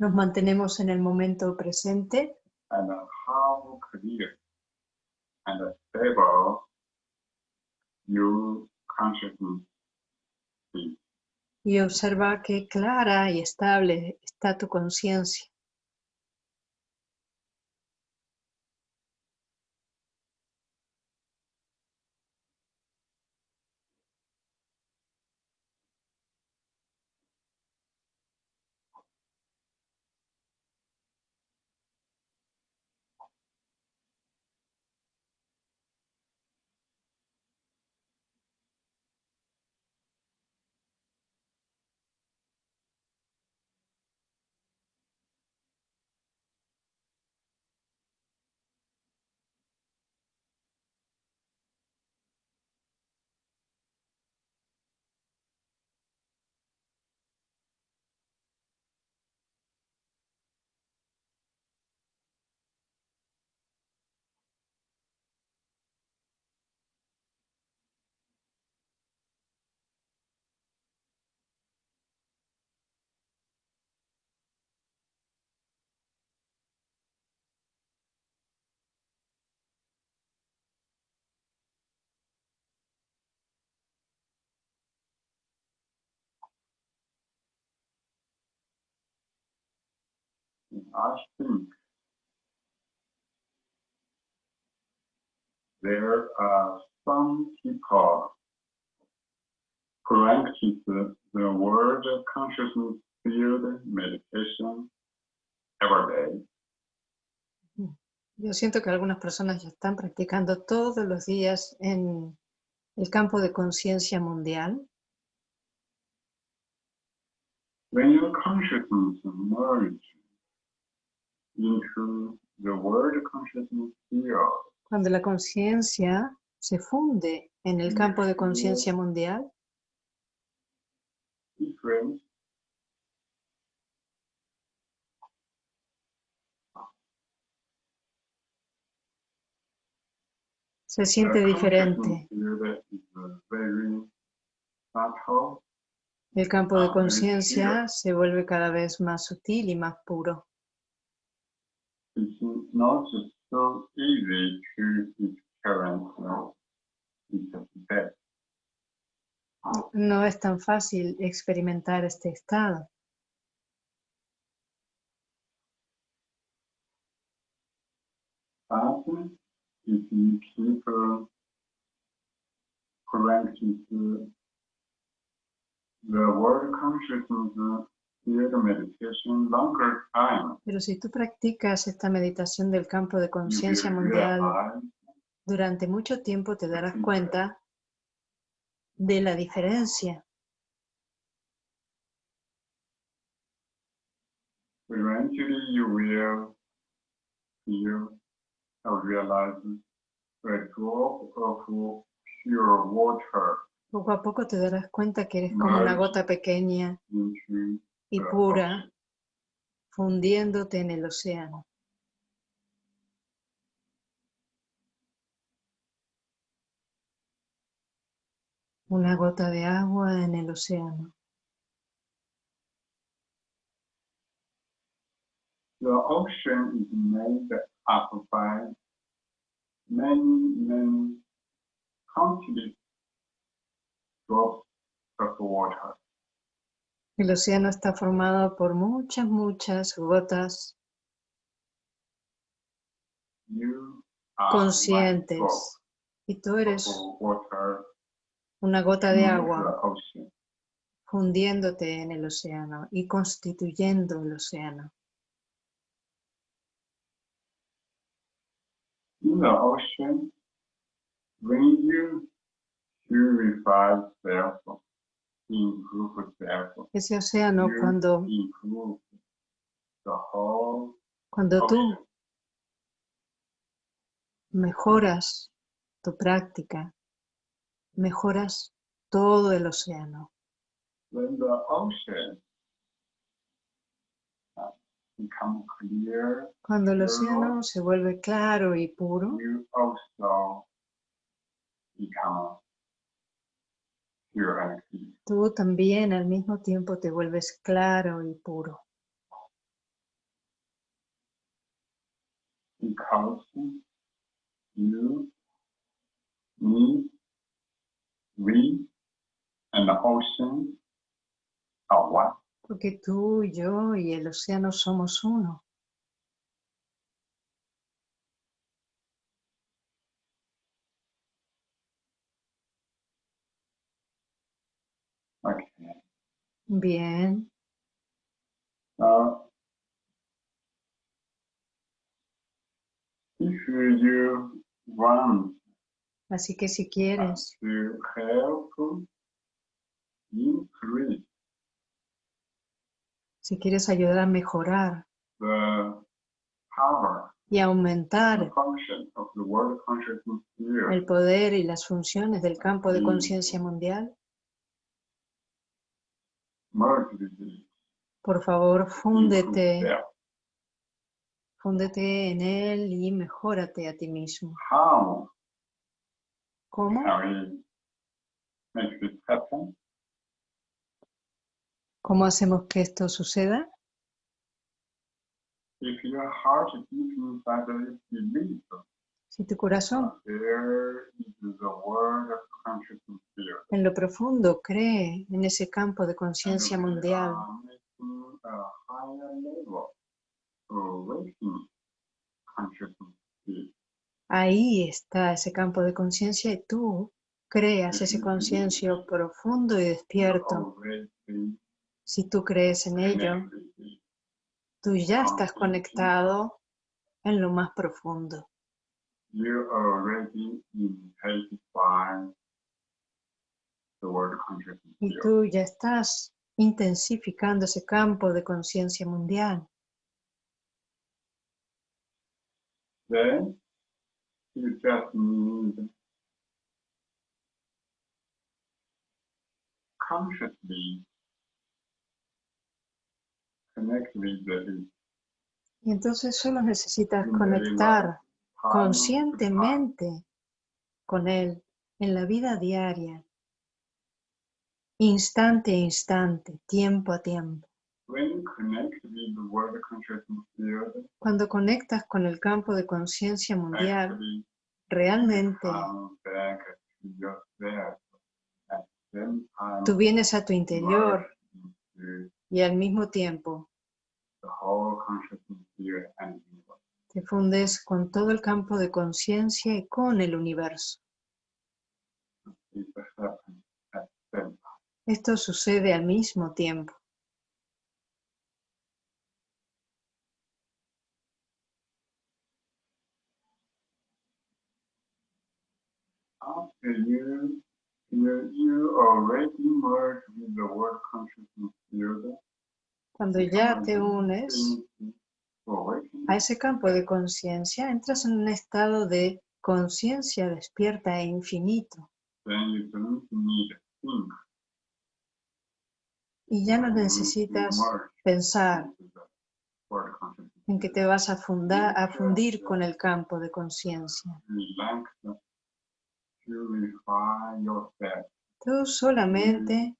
Nos mantenemos en el momento presente and how clear and stable your consciousness is. y observa qué clara y estable está tu conciencia. I think there are some people practice the word consciousness field meditation every day. Yo siento que algunas personas ya están practicando todos los días en el campo de conciencia mundial. When your consciousness merges into the word consciousness field, Cuando la conciencia se funde en el campo de conciencia mundial, different se siente diferente. El campo de Ah, conciencia se vuelve cada vez más sutil y más puro. It's not so easy to experience uh, it's that. No es tan fácil experimentar este estado. But if you keep uh, practice uh, the word consciousness time, Pero si tú practicas esta meditación del campo de conciencia mundial durante mucho tiempo, te darás cuenta de la diferencia. Poco a poco te darás cuenta que eres como una gota pequeña y pura fundiéndote en el océano. Una gota de agua en el océano. The ocean is made up by many, many countless drops of water. El océano está formado por muchas, muchas gotas conscientes. Y tú eres una gota de agua fundiéndote en el océano y constituyendo el océano. In the ocean, when you purify self, improve self, Ese océano cuando, cuando tú mejoras tu práctica, mejoras todo el océano. When the ocean uh, Cuando el océano se vuelve claro y puro, Tú también al mismo tiempo te vuelves claro y puro. You, me. Porque tú, yo y el océano somos uno. Bien. Now, if you want Así que si quieres. to help increase Si quieres ayudar a mejorar. the power y aumentar and function of the world consciousness field, el poder y las funciones del campo de conciencia mundial, por favor, fúndete, fúndete en él y mejórate a ti mismo. ¿Cómo? ¿Cómo hacemos que esto suceda? If your heart inside is belief Si tu corazón en lo profundo cree en ese campo de conciencia mundial, ahí está ese campo de conciencia y tú creas ese conciencia profundo y despierto. Si tú crees en ello, tú ya estás conectado en lo más profundo. You already intensify the world consciousness Y tú ya estás intensificando ese campo de conciencia mundial. Then you just need consciously connect with the Y entonces solo necesitas conectar conscientemente con Él en la vida diaria, instante a instante, tiempo a tiempo. Cuando conectas con el campo de conciencia mundial, realmente same time tú vienes a tu interior y al mismo tiempo te fundes con todo el campo de conciencia y con el universo. Esto sucede al mismo tiempo. Cuando ya te unes a ese campo de conciencia, entras en un estado de conciencia despierta e infinito. Y ya no necesitas pensar en que te vas a, fundar, a fundir con el campo de conciencia. Tú solamente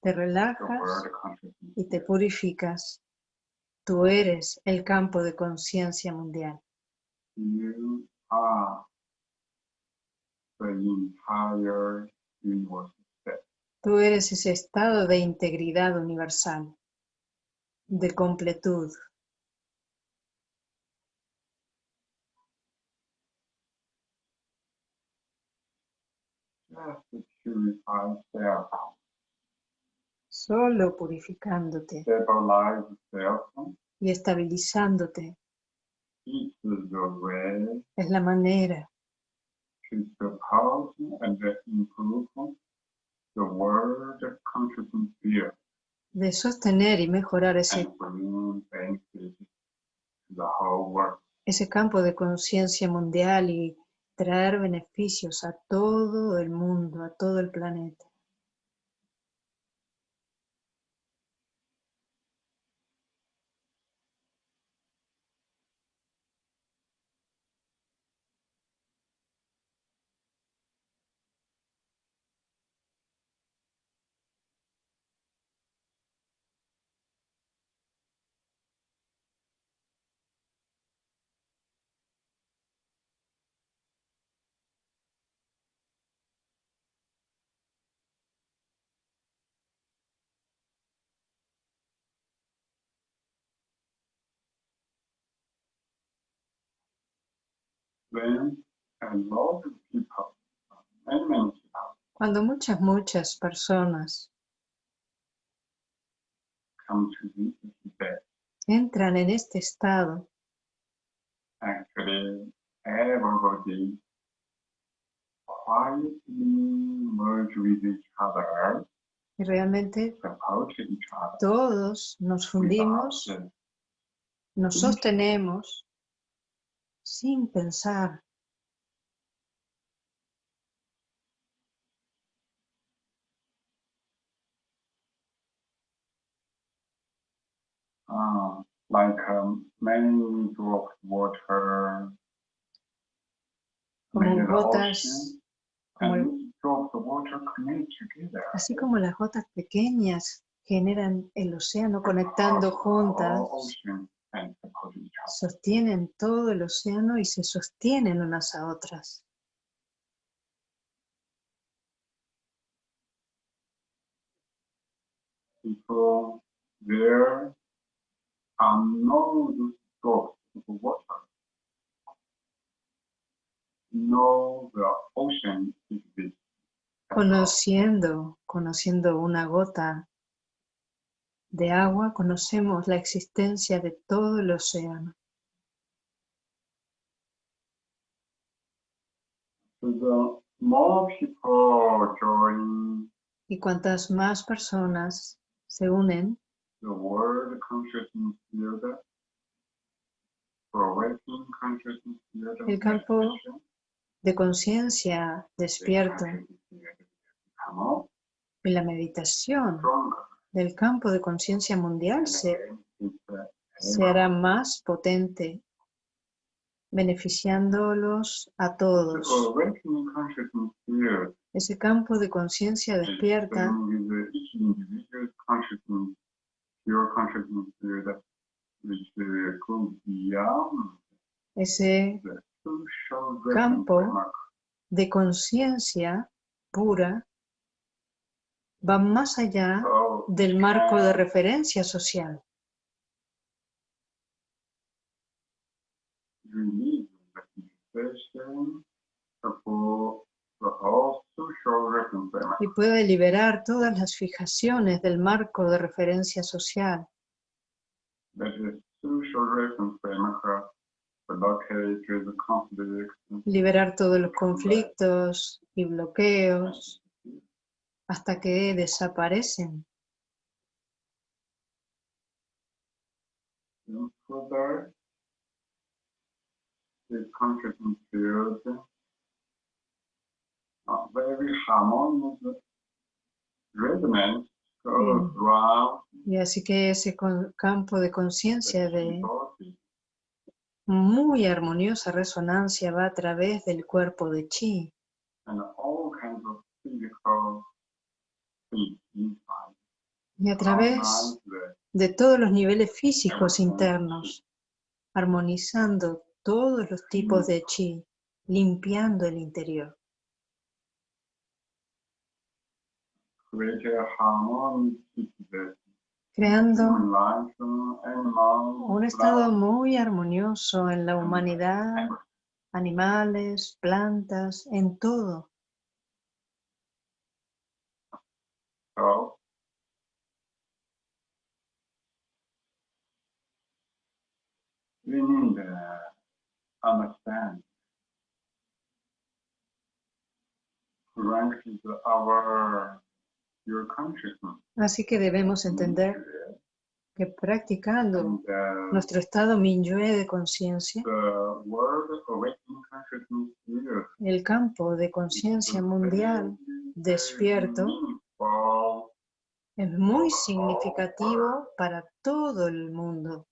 te relajas y te purificas. Tú eres el campo de conciencia mundial. You are the entire universe. Tú eres ese estado de integridad universal, de completud. Just Solo purificándote y estabilizándote. Es la manera de sostener y mejorar ese, ese campo de conciencia mundial y traer beneficios a todo el mundo, a todo el planeta. Cuando muchas, muchas personas entran en este estado, actually everybody quietly merge with each other, y realmente support each other. todos nos fundimos, nos sostenemos sin pensar. uh, like um, many drops water Como gotas, como drops of water connect together. así como las gotas pequeñas generan el océano conectando All juntas, sostienen todo el océano y se sostienen unas a otras. People there are no drops of water. No, the ocean is this. Conociendo, conociendo una gota de agua, conocemos la existencia de todo el océano. Y cuantas más personas se unen, El campo de conciencia despierto y la meditación. Del campo de conciencia mundial se, se hará más potente, beneficiándolos a todos. Ese campo de conciencia despierta ese Campo. de conciencia pura va más allá del marco de referencia social. y puede liberar todas las fijaciones del marco de referencia social, liberar todos los conflictos y bloqueos hasta que desaparecen. further. The uh, very harmonious Mm. Y así que ese campo de conciencia de muy armoniosa resonancia va a través del cuerpo de chi and all kinds of physical things inside. Y a través de todos los niveles físicos internos, armonizando todos los tipos de chi, limpiando el interior. creando un estado muy armonioso en la humanidad, animales, plantas, en todo. So, we need understand. Practice our your consciousness. Así que debemos entender que practicando And, nuestro estado Minyue de conciencia, el campo de conciencia mundial despierto es muy significativo para todo el mundo.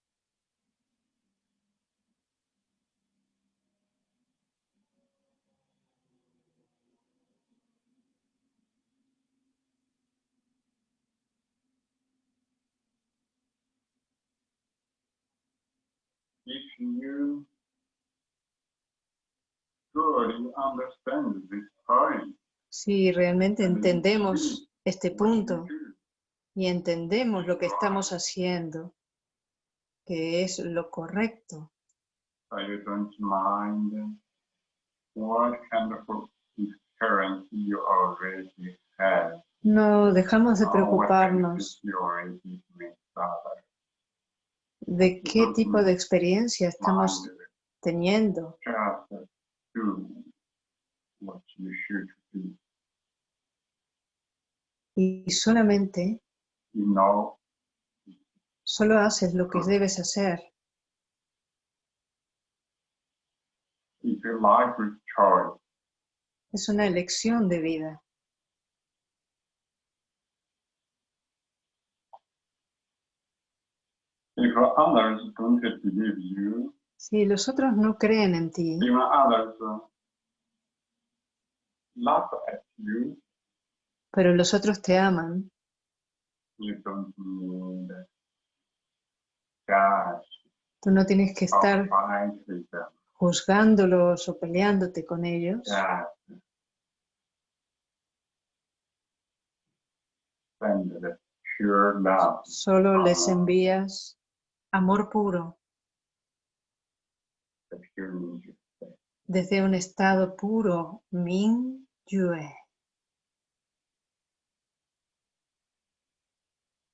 if you truly understand this point. Si realmente entendemos este punto y entendemos lo que estamos haciendo, que es lo correcto? No dejamos de preocuparnos de qué tipo de experiencia estamos teniendo. Y solamente, Solo haces lo que debes hacer. Es una elección de vida. Si los otros no creen en ti, pero los otros te aman, you don't need judge tú no tienes que estar juzgándolos o peleándote con ellos. Solo les envías amor puro desde un estado puro, Min Yue. If everybody do like this, the world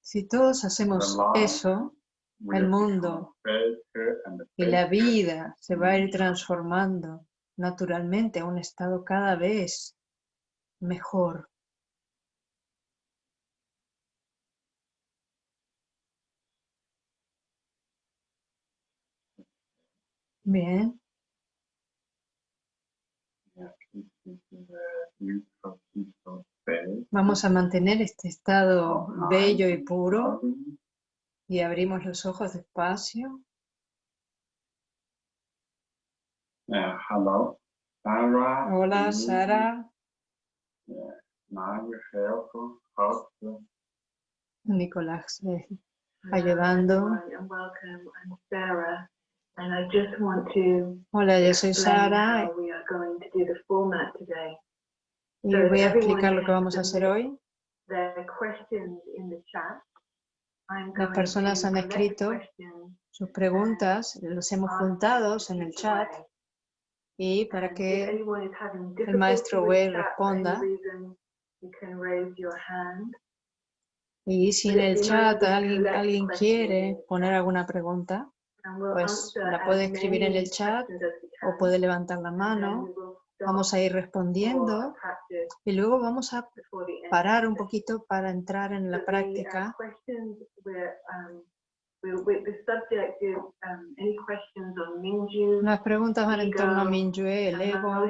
Si todos hacemos eso, El mundo y la vida se va a ir transformando naturalmente a un estado cada vez mejor. Bien, Yeah, this is the beautiful, peaceful state vamos a mantener este estado bello y puro y abrimos los ojos despacio. Uh, hello, Sarah. Hola, Sara. host Nicolás, eh, ayudando. Hola, yo soy Sara y voy a explicar lo que vamos a hacer hoy. Las personas han escrito Sus preguntas los hemos juntados en el chat y para que el maestro Wei responda. Y si en el chat alguien, alguien quiere poner alguna pregunta, pues la puede escribir en el chat o puede levantar la mano. Vamos a ir respondiendo y luego vamos a parar un poquito para entrar en la uh, práctica. were, um, um, Las preguntas van en torno a ego, Minyue, el ego,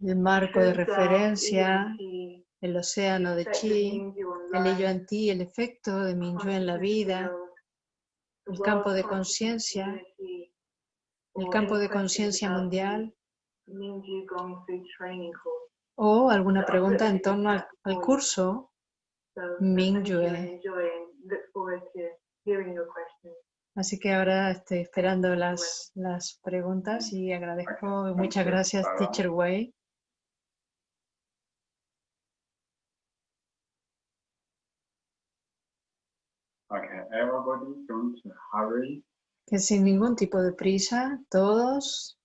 el marco de referencia, el océano de chi, el ello en ti, el efecto de Minyue en la vida, el campo de conciencia, el campo de conciencia mundial o alguna pregunta en torno al, al curso So, so Ming thank you and Yue. enjoy and look forward to hearing your questions. Así que ahora estoy esperando las, las preguntas y agradezco, muchas thank you, gracias. Teacher Wei. Okay, everybody don't hurry. Sin ningún tipo de prisa, todos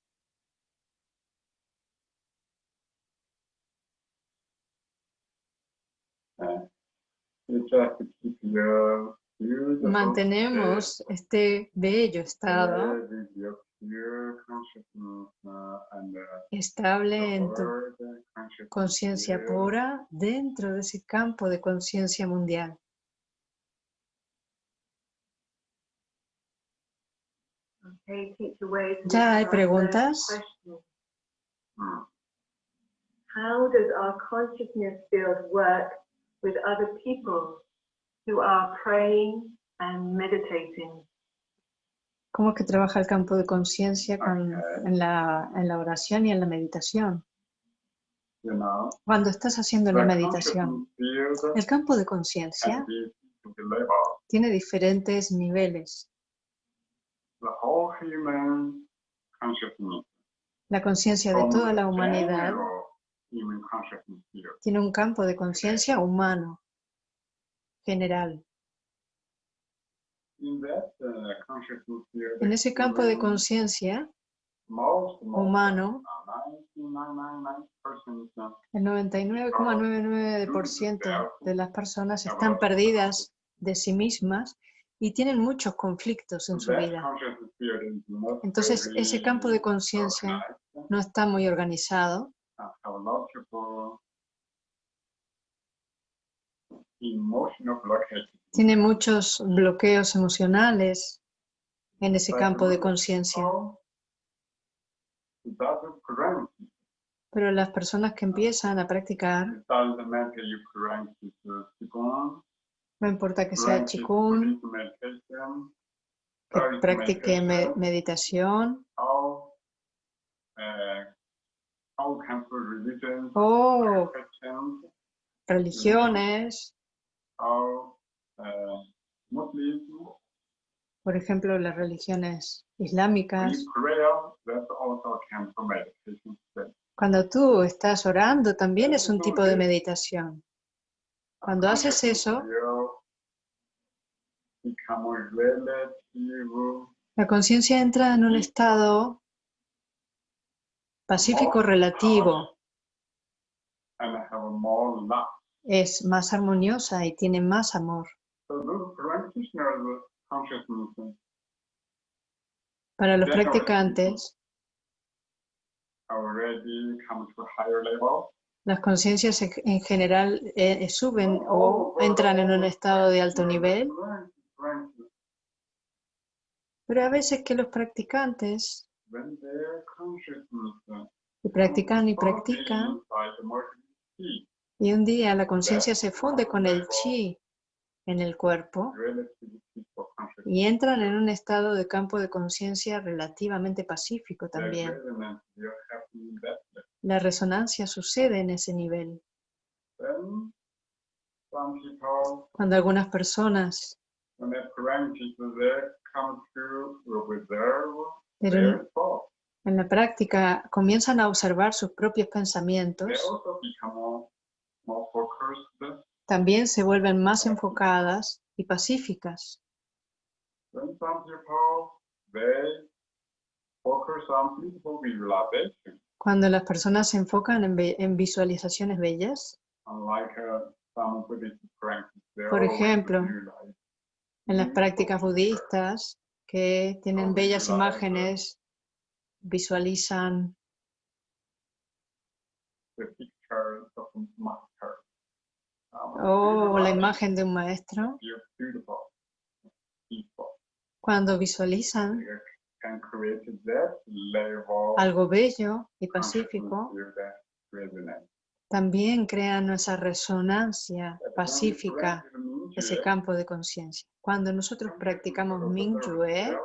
mantenemos este bello estado estable en tu conciencia pura dentro de ese campo de conciencia mundial. Okay, teacher Wei. so Ya hay preguntas. Mm. How does our consciousness field work with other people who are praying and meditating? ¿Cómo que trabaja el campo de conciencia en, la, en la oración y en la meditación? Cuando estás haciendo the la meditación, el campo de conciencia tiene diferentes niveles. The whole human consciousness. La conciencia de toda la humanidad tiene un campo de conciencia humano, general. En ese campo de conciencia humano, 99.99% el 99,99% de las personas están perdidas de sí mismas y tienen muchos conflictos en su vida. Entonces, ese campo de conciencia no está muy organizado, tiene muchos bloqueos emocionales en ese campo de conciencia. Pero las personas que empiezan a practicar, no importa que sea meditation, que practique meditación. All, uh, all kinds of religions, o Christians, religiones, uh, Muslims, por ejemplo, las religiones islámicas. Cuando tú estás orando, también es un tipo de meditación. Cuando haces eso, la conciencia entra en un estado pacífico relativo, es más armoniosa y tiene más amor. Para los practicantes, las conciencias en- en general eh, suben o entran en un estado de alto nivel, pero a veces que los practicantes, y practican y practican, y un día la conciencia se funde con el chi en el cuerpo, y entran en un estado de campo de conciencia relativamente pacífico también. La resonancia sucede en ese nivel. Cuando algunas personas, en la práctica comienzan a observar sus propios pensamientos, también se vuelven más enfocadas y pacíficas. Cuando las personas se enfocan en, visualizaciones bellas, Por ejemplo, en las prácticas budistas que tienen Oh, bellas imágenes, visualizan master. Um, o la imagen de un maestro, cuando visualizan algo bello y of pacífico, también crean esa resonancia pacífica, ese campo de conciencia. Cuando nosotros practicamos Mingyue,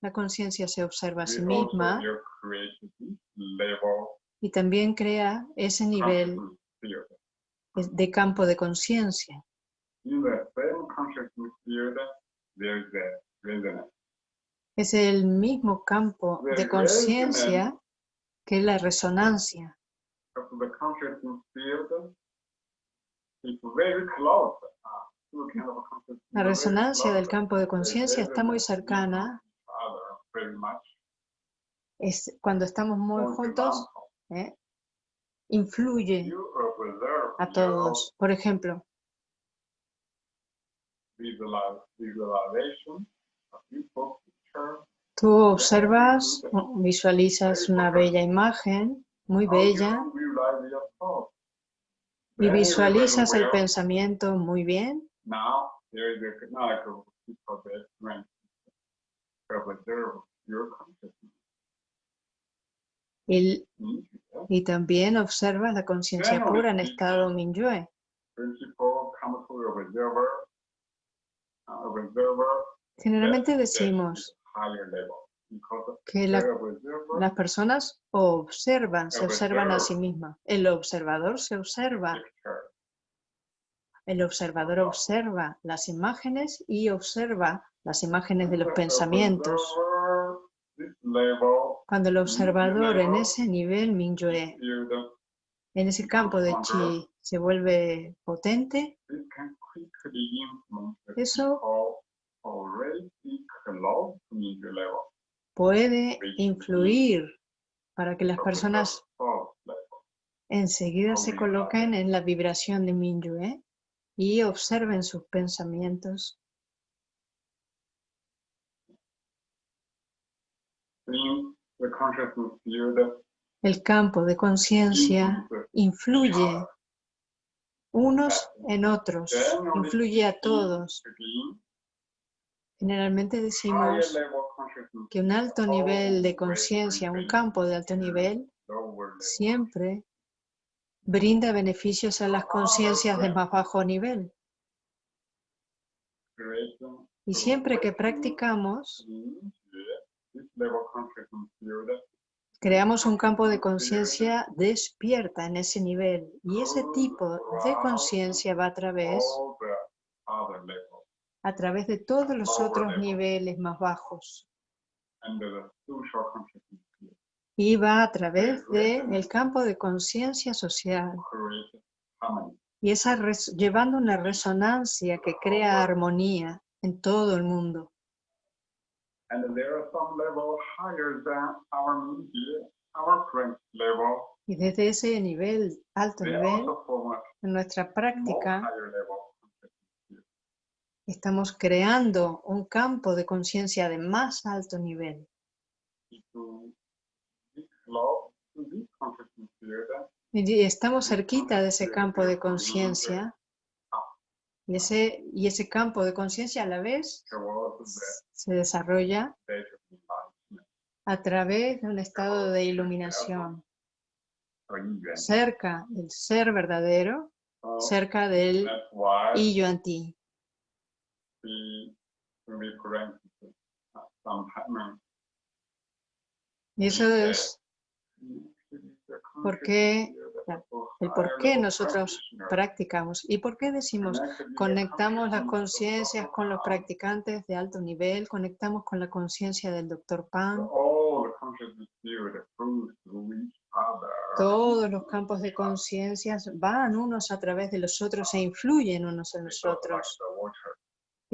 la conciencia se observa a sí misma y también crea ese nivel de- campo de conciencia. Es el mismo campo de conciencia que la resonancia. Uh, La resonancia del campo de conciencia está muy cercana. Es cuando estamos muy juntos, ¿eh? influye a todos. Por ejemplo, visualize- visualization of beautiful picture. Tú observas, visualizas una bella imagen, muy bella, y visualizas el pensamiento muy bien. Y, y también observas la conciencia pura en estado Minyue. Generalmente decimos que la- observer las personas observan, se observan a sí mismas. El observador se observa, el observador observa las imágenes y observa las imágenes de los pensamientos. Cuando el observador en ese nivel field, en ese campo de chi, se vuelve potente, Eso puede influir para que las personas enseguida se coloquen en la vibración de Minyue y observen sus pensamientos. El campo de conciencia influences influye unos en otros, influye a todos. Generalmente decimos que un alto nivel de conciencia, un campo de alto nivel, siempre brinda beneficios a las conciencias de más bajo nivel. Y siempre que practicamos, creamos un campo de conciencia despierta en ese nivel. Y ese tipo de conciencia va a través, all the other levels a través de todos los otros niveles más bajos. Y va a través del campo de conciencia social. Y esa res- llevando una resonancia que crea armonía en todo el mundo. And there are some levels higher than our media, our current level. Y desde ese nivel, alto nivel, en nuestra práctica, higher level consciousness field. Estamos creando un campo de conciencia de más alto nivel. Y estamos cerquita de ese campo de conciencia. Y ese, y ese campo de conciencia a la vez se desarrolla a través de un estado de iluminación, cerca del ser verdadero, So cerca del y yo en ti. we we grant sometimes Y eso es por qué- el por qué nosotros practicamos. ¿Y por qué decimos conectamos las conciencias con los practicantes de alto nivel? Conectamos con la conciencia del Dr. Pan. Todos los campos de conciencia van unos a través de los otros e influyen unos en los otros.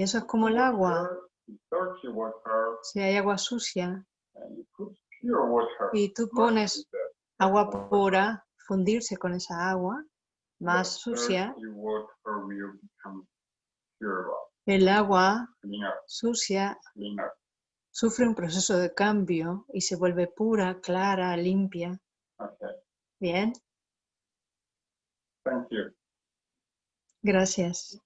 Y eso es como el agua. Si hay agua sucia y tú pones agua pura, fundirse con esa agua más sucia, el agua sucia sufre un proceso de cambio y se vuelve pura, clara, limpia. Bien, thank you. gracias.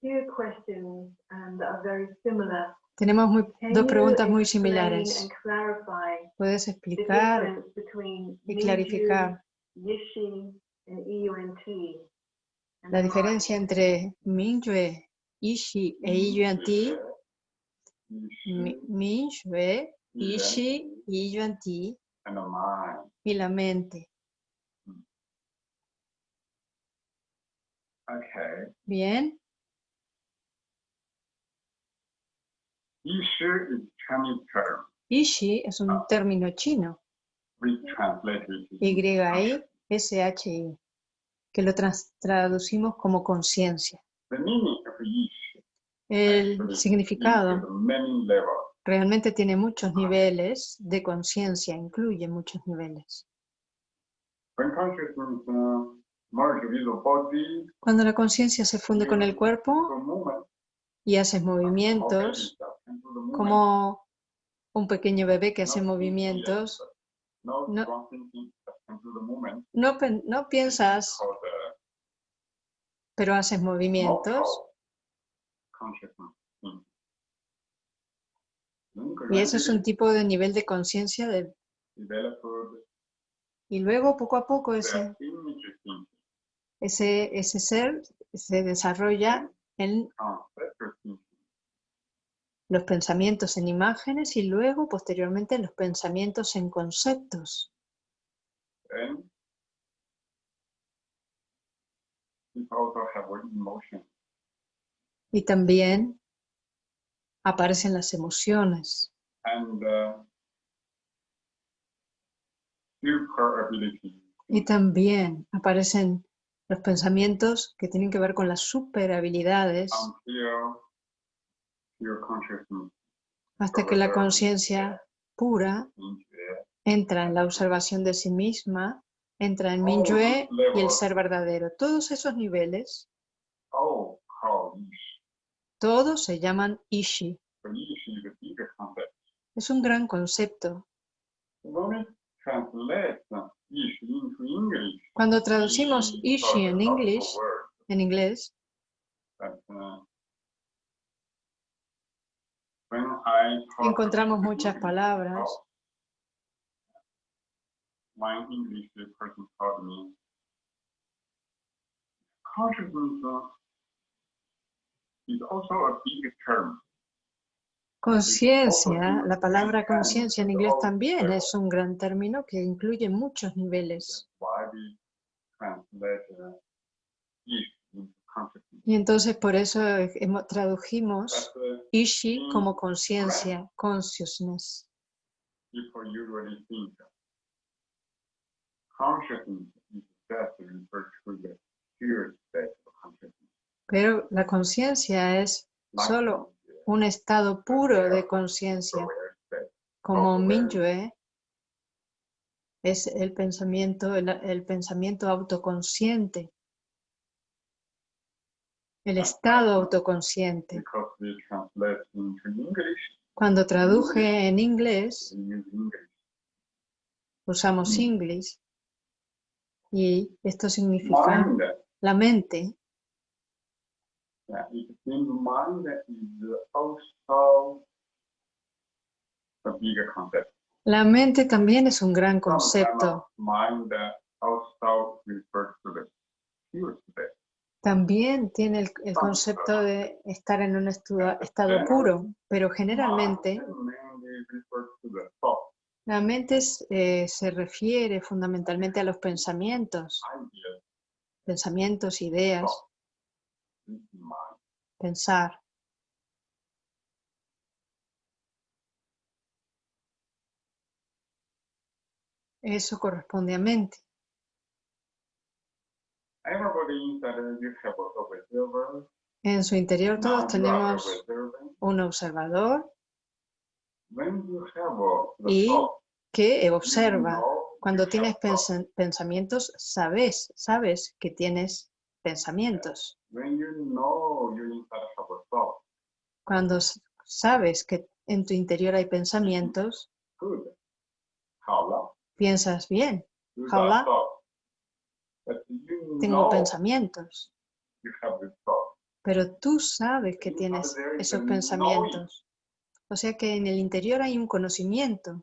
Um, that are very similar. Tenemos muy- dos preguntas muy similares. ¿Puedes explicar y clarificar and la diferencia entre Mingyue, Ishi e Iyuan-Ti? Mi- Mingyue, Ishi, Iyuan-Ti And the mind. y la mente. Okay. Bien, Yishu is Chinese term. Ishi es un término chino, We translate it. to Y-I-S-H-I, que lo traducimos como conciencia. El significado realmente tiene muchos niveles de conciencia, incluye muchos niveles. Uh, Cuando la conciencia se funde con el cuerpo the movement, y haces okay, movimientos, como un pequeño bebé que hace movimientos, No no- piensas, pero haces movimientos. Y eso es un tipo de nivel de conciencia de- y luego poco a poco ese, ese, ese ser se desarrolla en los pensamientos en imágenes y luego posteriormente los pensamientos en conceptos. and it also have an emotion. Y también aparecen las emociones and uh, y también aparecen los pensamientos que tienen que ver con las super habilidades until hasta que la conciencia pura entra en la observación de sí misma, entra en Minyue y el ser verdadero. Todos esos niveles, Oh, todos se llaman Ishi. Es un gran concepto. Cuando traducimos Ishi en inglés English, en inglés, a big term. Conciencia, la palabra conciencia en inglés también es un gran término que incluye muchos niveles. Y entonces por eso tradujimos Ishi como conciencia, consciousness. Pero la conciencia es Solo un estado puro de conciencia, como Minyue es el pensamiento, el, el pensamiento autoconsciente, el estado autoconsciente. Cuando traduje en inglés, usamos Mm. English y esto significa la mente. La mente también es un gran concepto. También tiene el, el concepto de estar en un estado puro, pero generalmente la mente es, eh, se refiere fundamentalmente a los pensamientos, pensamientos, ideas, pensar. Eso corresponde a mente. Everybody inside you have a observer. En su interior todos tenemos un observador Y que observa. Cuando tienes pensamientos, sabes, sabes que tienes pensamientos. Cuando sabes que en tu interior hay pensamientos, piensas bien, Hola. got thought. But you tengo pensamientos, pero tú sabes que tienes esos pensamientos. O sea que en el interior hay un conocimiento.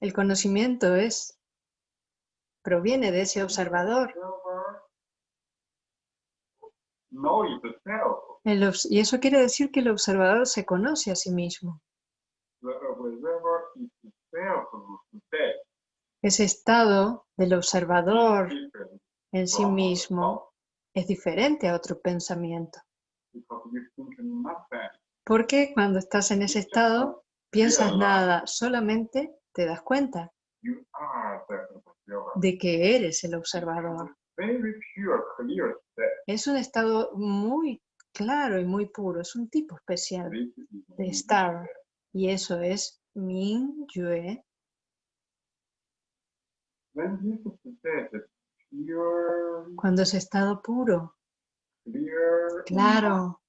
El conocimiento es, proviene de ese observador. El y eso quiere decir que el observador se conoce a sí mismo. Ese estado del observador en sí mismo es diferente a otro pensamiento. Porque cuando estás en ese estado, piensas nada, solamente te das cuenta de que eres el observador. Es un estado muy claro y muy puro, es un tipo especial de estar. Y eso es Min Yue. When this state is pure, Cuando ese estado puro, claro,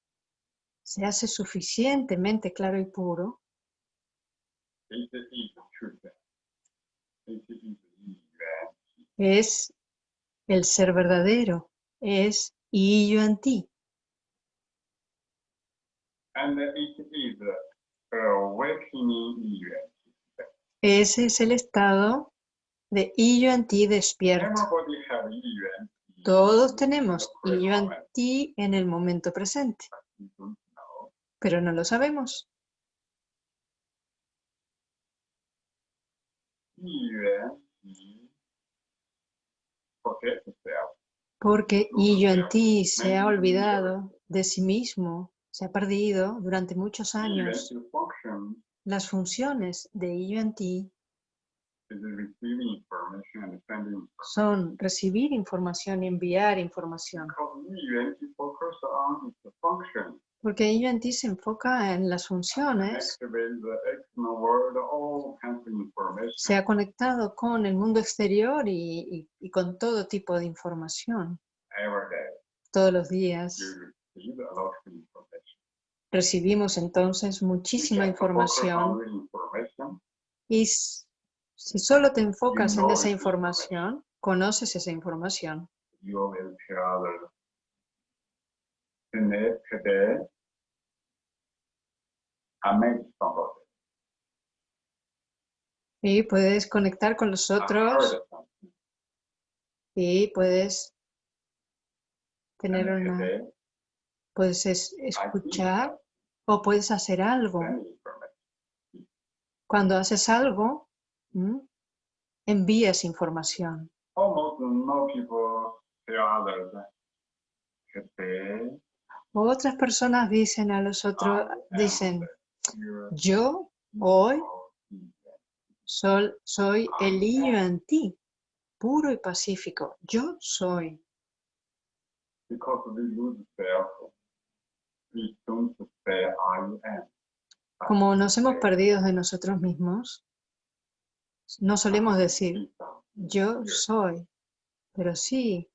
se hace suficientemente claro y puro, es el ser verdadero, es y yo en ti. Event. Ese es el estado de y yo en ti despierto. Todos tenemos y yo en ti en el momento presente, pero no lo sabemos. Porque y yo en ti se ha olvidado de sí mismo, se ha perdido durante muchos años. Las funciones de y yo en ti son recibir información y enviar información. Porque Yuan-Ti se enfoca en las funciones, se ha conectado con el mundo exterior y, y- y con todo tipo de información. Every day, Todos los días. Recibimos entonces muchísima información. y si solo te enfocas en esa información, conoces esa información, somebody. y puedes conectar con los I otros. y puedes tener una, today, puedes es- escuchar o puedes hacer algo. Cuando haces algo, ¿m? envías información. Otras personas dicen a los otros, am dicen, yo hoy sol- soy el niño en ti, puro y pacífico. Yo soy. Como nos hemos perdido de nosotros mismos, no solemos decir, yo soy, pero sí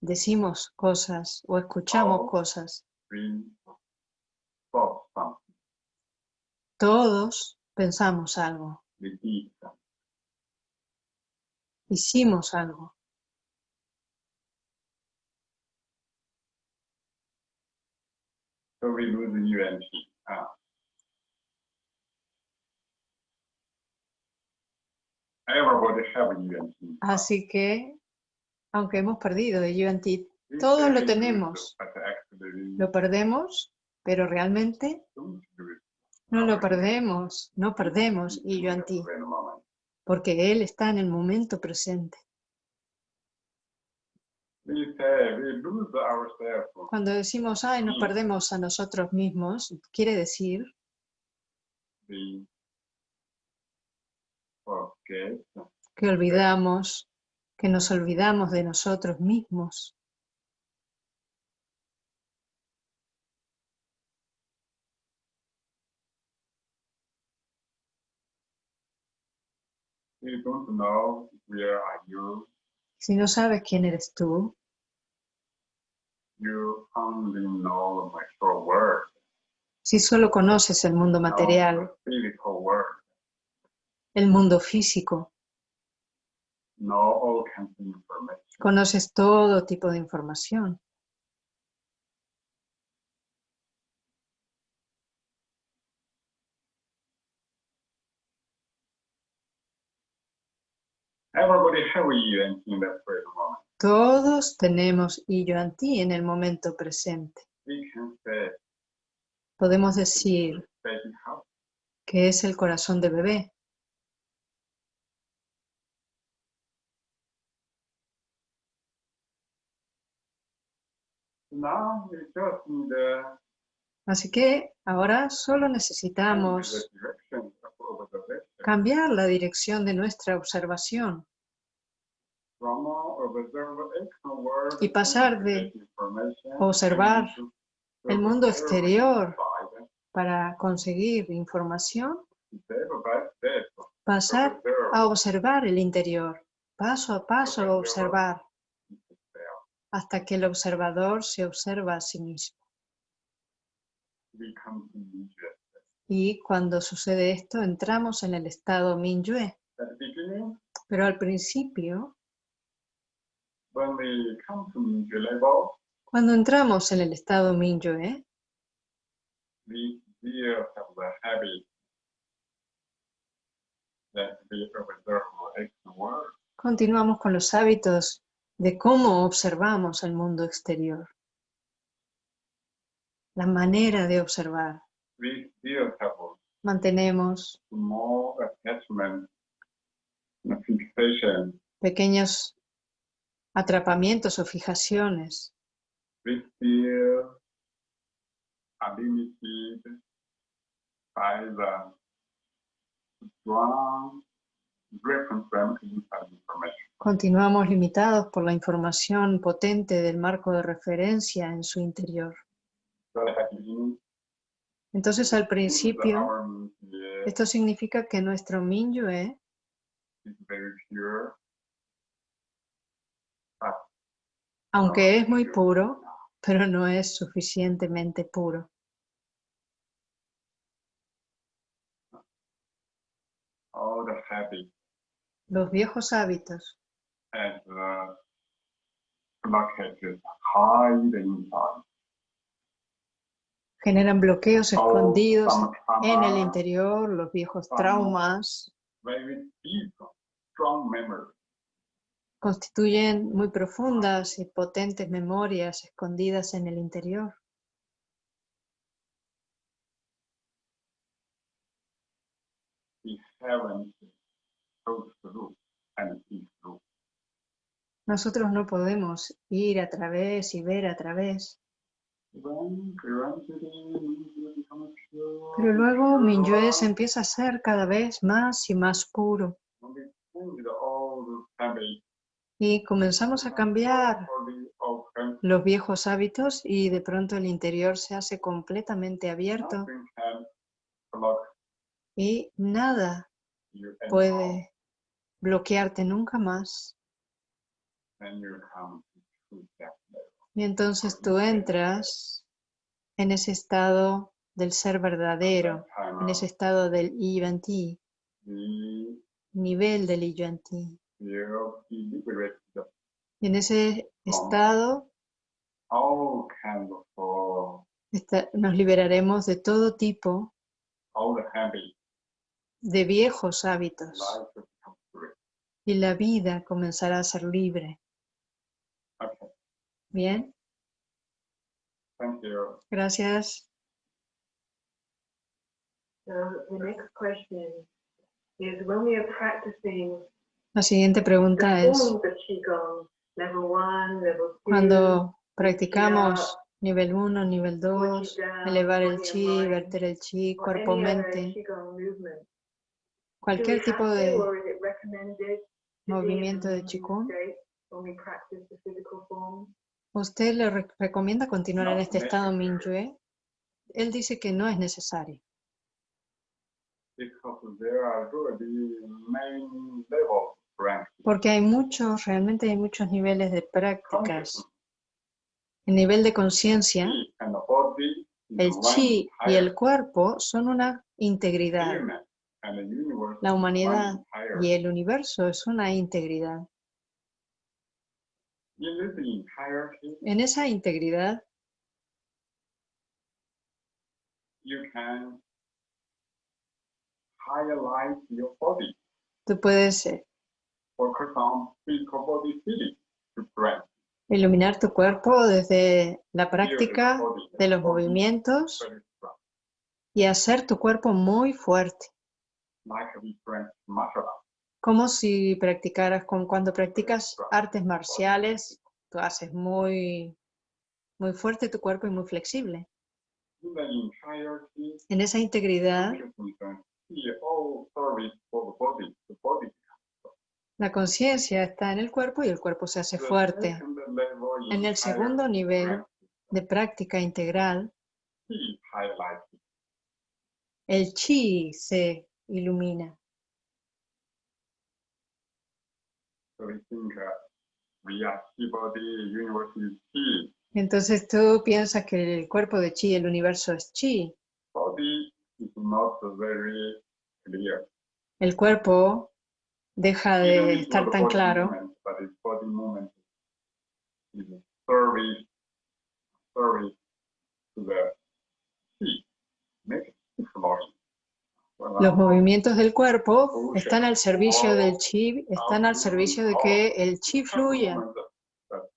decimos cosas o escuchamos Oh. cosas. Todos pensamos algo, hicimos algo. So we lose the UNT. Ah. Everybody have UNT. Así que, aunque hemos perdido Ti, We todos lo tenemos. lo perdemos, pero realmente no lo perdemos, no perdemos moment. porque Él está en el momento presente. Ourselves. Cuando decimos, ay, nos perdemos a nosotros mismos, quiere decir Que olvidamos, que nos olvidamos de nosotros mismos. Si no sabes quién eres tú, You only know the material world, si solo conoces el mundo material, el mundo físico, conoces todo tipo de información. Todos tenemos y yo en ti en el momento presente. Podemos decir que es el corazón de bebé. now we just need to Así que ahora solo necesitamos cambiar la dirección de nuestra observación Y pasar de observar el mundo exterior para conseguir información, pasar a observar el interior, paso a paso observar. Hasta que el observador se observa a sí mismo. Y cuando sucede esto, entramos en el estado Minyue. Pero al principio, cuando entramos en el estado Minyue, continuamos con los hábitos de cómo observamos el mundo exterior. La manera de observar. We still have a Mantenemos attachment, fixation. pequeños atrapamientos o fijaciones. We still are limited by the strong Continuamos limitados por la información potente del marco de referencia en su interior. Entonces, al principio, esto significa que nuestro Minyue aunque es muy puro, pero no es suficientemente puro. Los viejos hábitos and uh, blockages hide inside. generan bloqueos All escondidos en el interior, los viejos traumas very deep, strong memory. constituyen muy profundas y potentes memorias escondidas en el interior. Nosotros no podemos ir a través y ver a través, pero luego pure, Minyue se empieza a ser cada vez más y más puro. Y comenzamos a cambiar los viejos hábitos y de pronto el interior se hace completamente abierto. Y nada puede bloquearte nunca más. Y entonces tú entras en ese estado del ser verdadero, en ese estado del Yuan-Ti, we nivel del be liberated of Y en ese estado nos liberaremos de todo tipo de viejos hábitos Life will become free. Y la vida comenzará a ser libre. Okay, Bien, thank you. gracias. La siguiente pregunta es, cuando practicamos nivel 1, nivel 2, Qi down, elevar el chi, verter el chi, or cuerpo, any other mente, Qigong movement, do we cualquier tipo de movimiento de Qigong? ¿usted le re- recomienda continuar en este estado. Minyue? Él dice que no es necesario, practice. porque hay muchos, realmente hay muchos niveles de prácticas. El nivel de conciencia, chi and the body is el chi y el cuerpo son una integridad. La humanidad y el universo es una integridad. En esa integridad tú puedes eh, iluminar tu cuerpo desde la práctica de los movimientos y hacer tu cuerpo muy fuerte, como si practicaras, como cuando practicas artes marciales, tú haces muy, muy fuerte tu cuerpo y muy flexible. En esa integridad, la conciencia está en el cuerpo y el cuerpo se hace The fuerte. En el segundo nivel practice, de práctica integral, el chi se ilumina. Entonces tú piensas que el cuerpo de chi, el universo es chi. Body is not very clear. El cuerpo deja de estar tan claro. Los movimientos del cuerpo están al servicio del chi, están al servicio de que el chi fluya.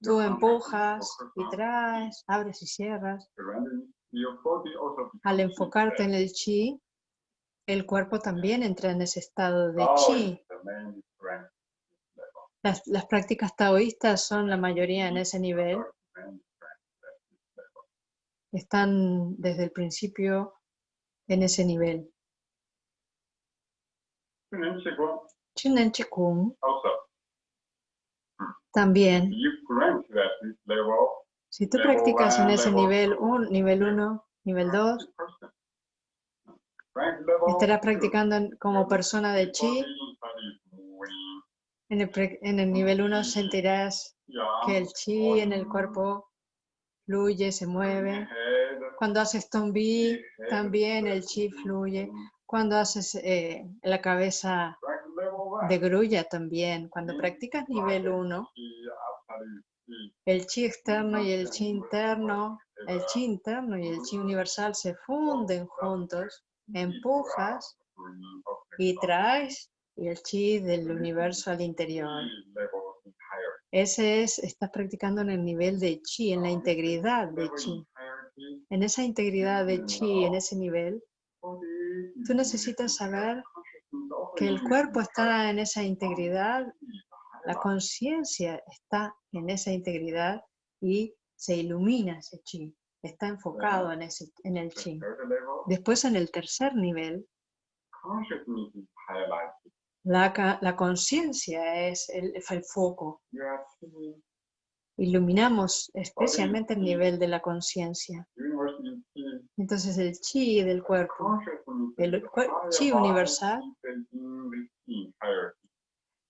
Tú empujas y traes, abres y cierras. Al enfocarte en el chi, el cuerpo también entra en ese estado de chi. Las, prácticas taoístas son la mayoría en ese nivel. Están desde el principio en ese nivel. Chunen Chikung también, si tú practicas en ese nivel two. 1, nivel 1, nivel 2, person. Rank level estarás practicando como persona de chi. En el, en el nivel 1 sentirás que el chi en el cuerpo fluye, se mueve. Cuando haces tombi, también el chi fluye. Cuando haces eh, la cabeza de grulla, también. Cuando practicas nivel 1, Y after you see el chi externo y el chi interno, el chi interno y el chi universal se funden juntos, empujas y traes el chi del universo al interior. Ese es, estás practicando en el nivel de chi, en la integridad de chi. En esa integridad de chi, en ese nivel, tú necesitas saber que el cuerpo está en esa integridad, la conciencia está en esa integridad y se ilumina ese chi, está enfocado en, ese, en el chi. Después en el tercer nivel, la, la conciencia es el, el foco. Iluminamos especialmente el nivel de la conciencia. Entonces el chi del cuerpo, el chi universal,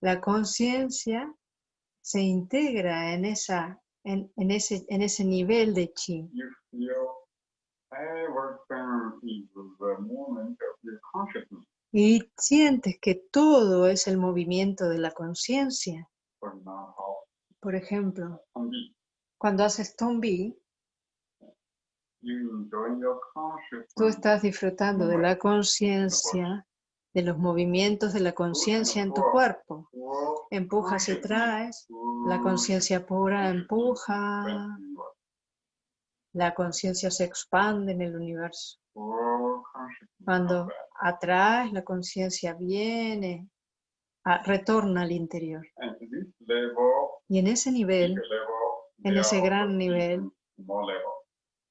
la conciencia se integra en, esa, en, en ese, en ese nivel de chi. Y sientes que todo es el movimiento de la conciencia. Por ejemplo, cuando haces tombi, you enjoy your consciousness. Tú estás disfrutando de la conciencia, de los movimientos de la conciencia en tu cuerpo. Empujas y traes, la conciencia pura empuja, la conciencia se expande en el universo. Cuando atrás la conciencia viene, retorna al interior. Y en ese nivel en ese gran nivel.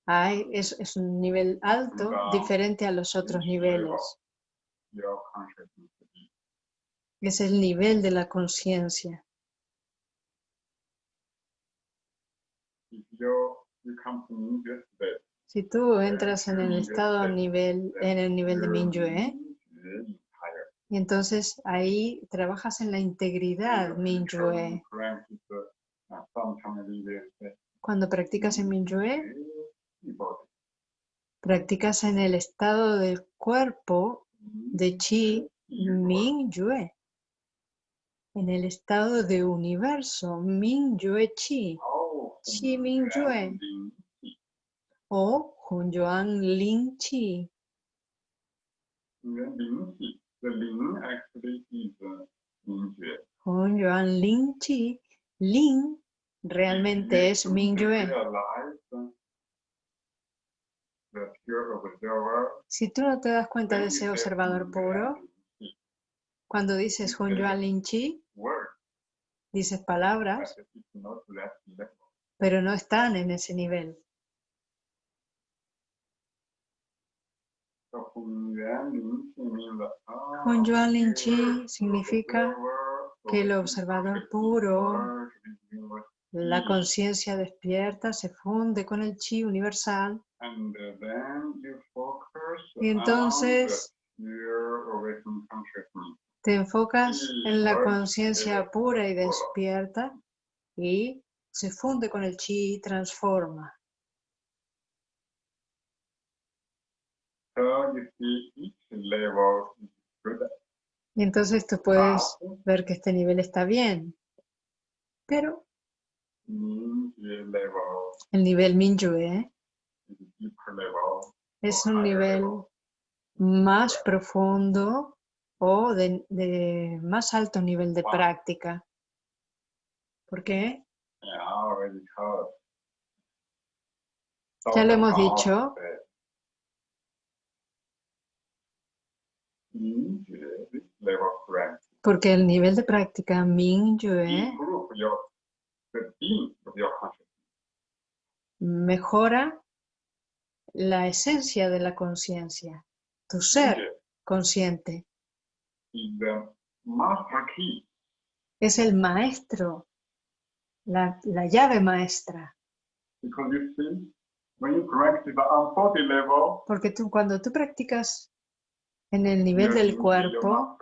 Hay, es, es un nivel alto diferente a los otros niveles. Es el nivel de la conciencia. Si tú entras en el estado nivel, en el nivel de higher. y entonces ahí trabajas en la integridad we say, Cuando practicas en body. Practicas en el estado del cuerpo de Chi Mingyue. En el estado de universo Mingyue Chi Oh, o Chi. Then Lin Qi. The Lin actually is uh, Mingyue. Hunyuan Lin Chi. Lin realmente es Mingyue. Realize uh, the pure observer. Si tú no te das cuenta de ese observador "Mm, puro, Lin Qi." cuando dices Hunyuan Lin Chi, dices palabras, pero no están en ese nivel. Hunyuan Lin ah, Chi pure significa que el observador puro, la conciencia despierta, se funde con el Chi universal Y entonces te enfocas en la conciencia eh, pura y despierta y se funde con el chi y transforma. Y entonces tú puedes ver que este nivel está bien. Pero el nivel Mingyue is a deeper level. Es un nivel más profundo o de, de más alto nivel de práctica. ¿Por qué? Ya lo hemos dicho. Porque el nivel de práctica your consciousness. mejora la esencia de la conciencia, tu ser consciente. es el maestro, la, la llave maestra. Porque tú, cuando tú practicas en el nivel del cuerpo,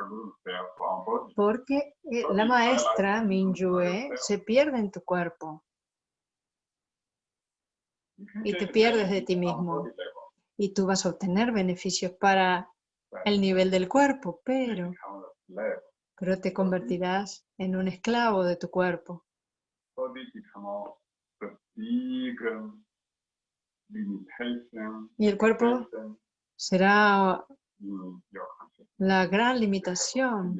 porque eh, la maestra, Mingyue, se pierde en tu cuerpo y te pierdes de ti mismo. y tú vas a obtener beneficios para el nivel del cuerpo, pero, pero te convertirás en un esclavo de tu cuerpo. Y el cuerpo será la gran limitación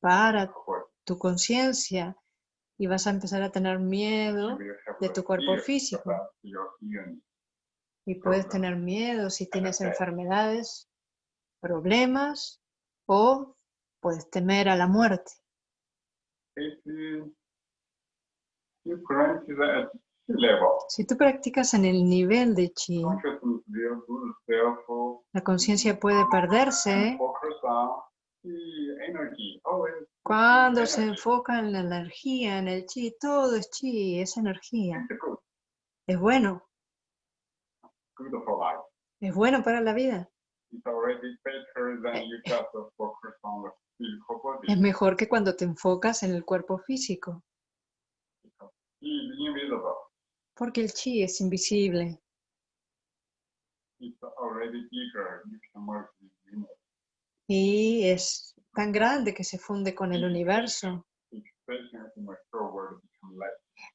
para tu conciencia y vas a empezar a tener miedo de tu cuerpo físico. y puedes tener miedo si tienes enfermedades, problemas o puedes temer a la muerte. Si tú practicas en el nivel de chi, la conciencia puede perderse Always cuando se enfoca en la energía, en el chi. Todo es chi, es energía. Good, Es bueno, es bueno para la vida. Physical body. Es mejor que cuando te enfocas en el cuerpo físico, porque el chi es invisible It's already bigger. You can merge with the universe. Y es tan grande que se funde con el universo.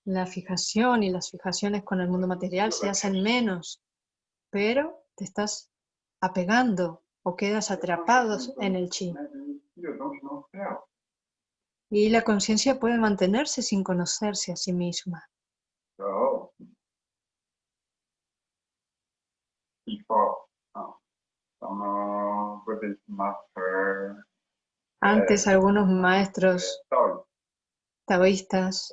La fijación y las fijaciones con el mundo material se hacen menos, pero te estás apegando o quedas atrapados en el chi. Y la conciencia puede mantenerse sin conocerse a sí misma. Antes algunos maestros uh, taoístas.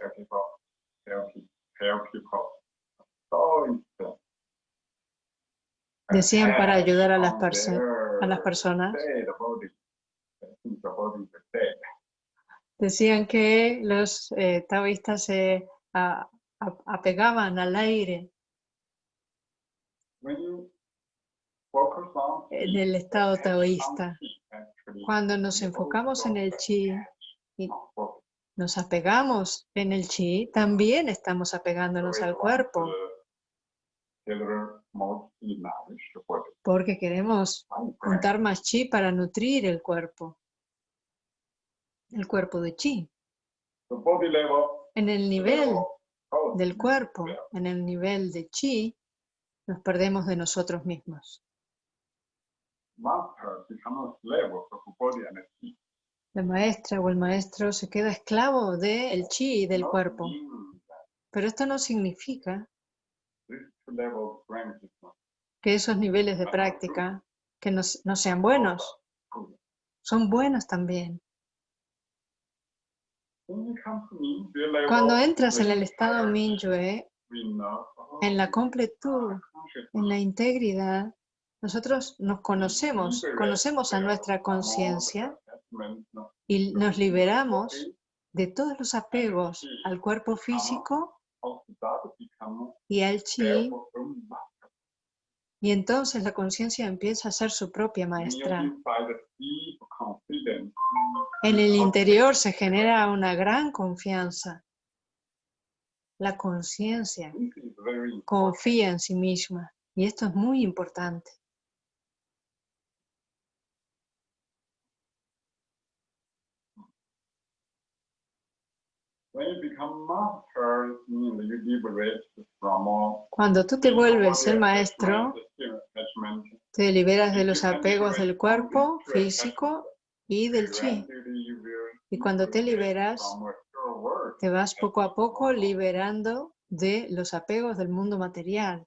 Decían para ayudar a las, a las personas, decían que los eh, taoístas se a- a- apegaban al aire. When you focus on en el estado taoísta. Cuando nos enfocamos en el chi y nos apegamos en el chi, también estamos apegándonos al cuerpo, porque queremos juntar más chi para nutrir el cuerpo. El cuerpo de chi. En el nivel del cuerpo, en el nivel de chi, nos perdemos de nosotros mismos. La maestra o el maestro se queda esclavo del chi y del cuerpo. Pero esto no significa que esos niveles de práctica que no, no sean buenos, son buenos también. Cuando entras en el estado Minyue, en la completud, en la integridad, nosotros nos conocemos, conocemos a nuestra conciencia y nos liberamos de todos los apegos al cuerpo físico y al chi, y entonces la conciencia empieza a ser su propia maestra. En el interior se genera una gran confianza. La conciencia confía en sí misma y esto es muy importante. Cuando tú te vuelves el maestro, te liberas de los apegos del cuerpo físico y del chi. Y cuando te liberas, te vas poco a poco liberando de los apegos del mundo material.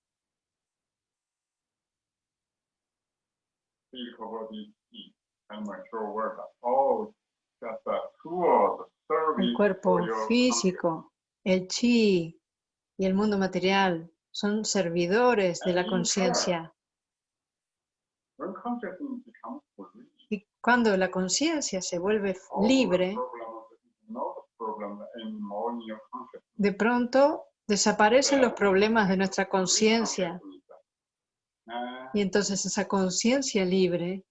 El cuerpo físico, el chi y el mundo material son servidores de la conciencia. Y Cuando la conciencia se vuelve libre, de pronto desaparecen los problemas de nuestra conciencia. And y entonces esa conciencia libre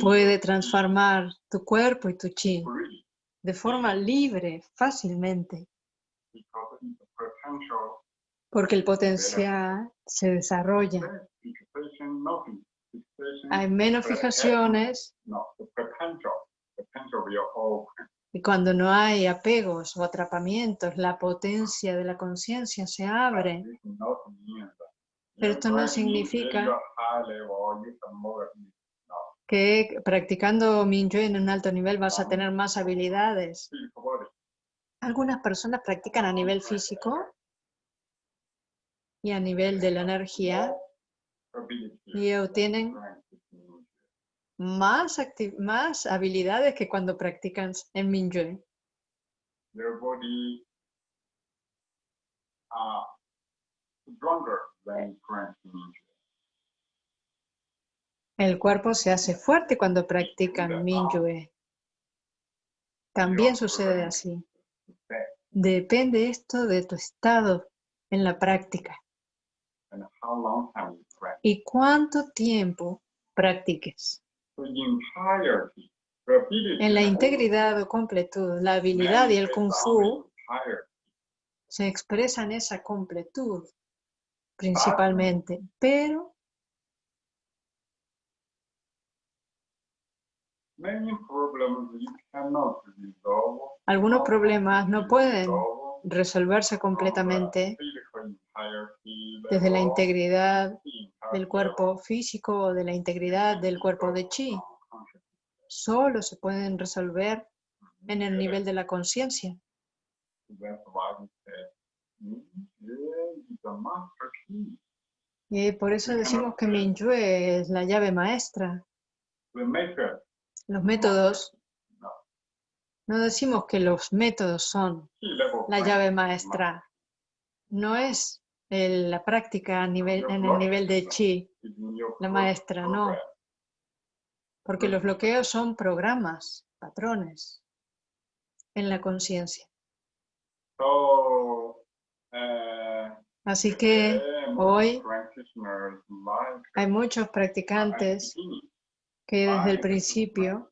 puede transformar tu cuerpo y tu chi de forma libre, fácilmente, porque el potencial se desarrolla. Hay menos fijaciones y cuando no hay apegos o atrapamientos, la potencia de la conciencia se abre. Pero esto no significa- que practicando Mingyue en un alto nivel vas a tener más habilidades. Algunas personas practican a nivel físico y a nivel de la energía y obtienen más, más habilidades que cuando practican en body are stronger than strength. El cuerpo se hace fuerte cuando practican Mingyue. También sucede así. Depende esto de tu estado en la práctica y cuánto tiempo practiques. En la integridad o completud, la habilidad y el kung fu se expresan esa completud principalmente, pero Many problems you cannot resolve. Algunos problemas no pueden resolve resolverse completamente desde la integridad del cuerpo físico o de la integridad del cuerpo de chi. Solo se pueden resolver en el nivel de la conciencia. That's why we say, "Mm, yeah, it's a master key. Y por eso decimos que Mingyue es la llave maestra. Los métodos, no, decimos que los métodos son la llave maestra. No es el- la práctica a nivel, en el nivel de chi, la maestra, no. porque los bloqueos son programas, patrones en la conciencia. Uh, Así que eh, hoy hay muchos practicantes que desde el to principio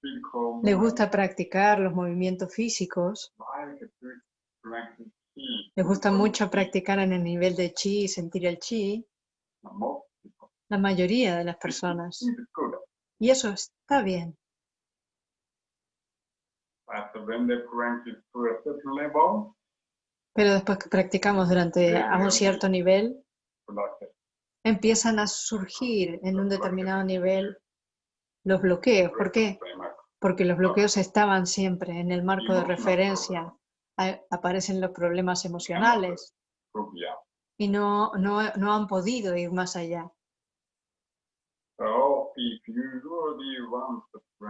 physical les gusta practicar los movimientos físicos, les gusta mucho practicar en el nivel de chi, sentir el chi, la mayoría de las personas. Y eso está bien. Pero después que practicamos durante a un cierto nivel, empiezan a surgir en un determinado nivel los bloqueos. ¿Por qué? Porque los bloqueos estaban siempre en el marco de referencia. Aparecen los problemas emocionales y no, no, no han podido ir más allá.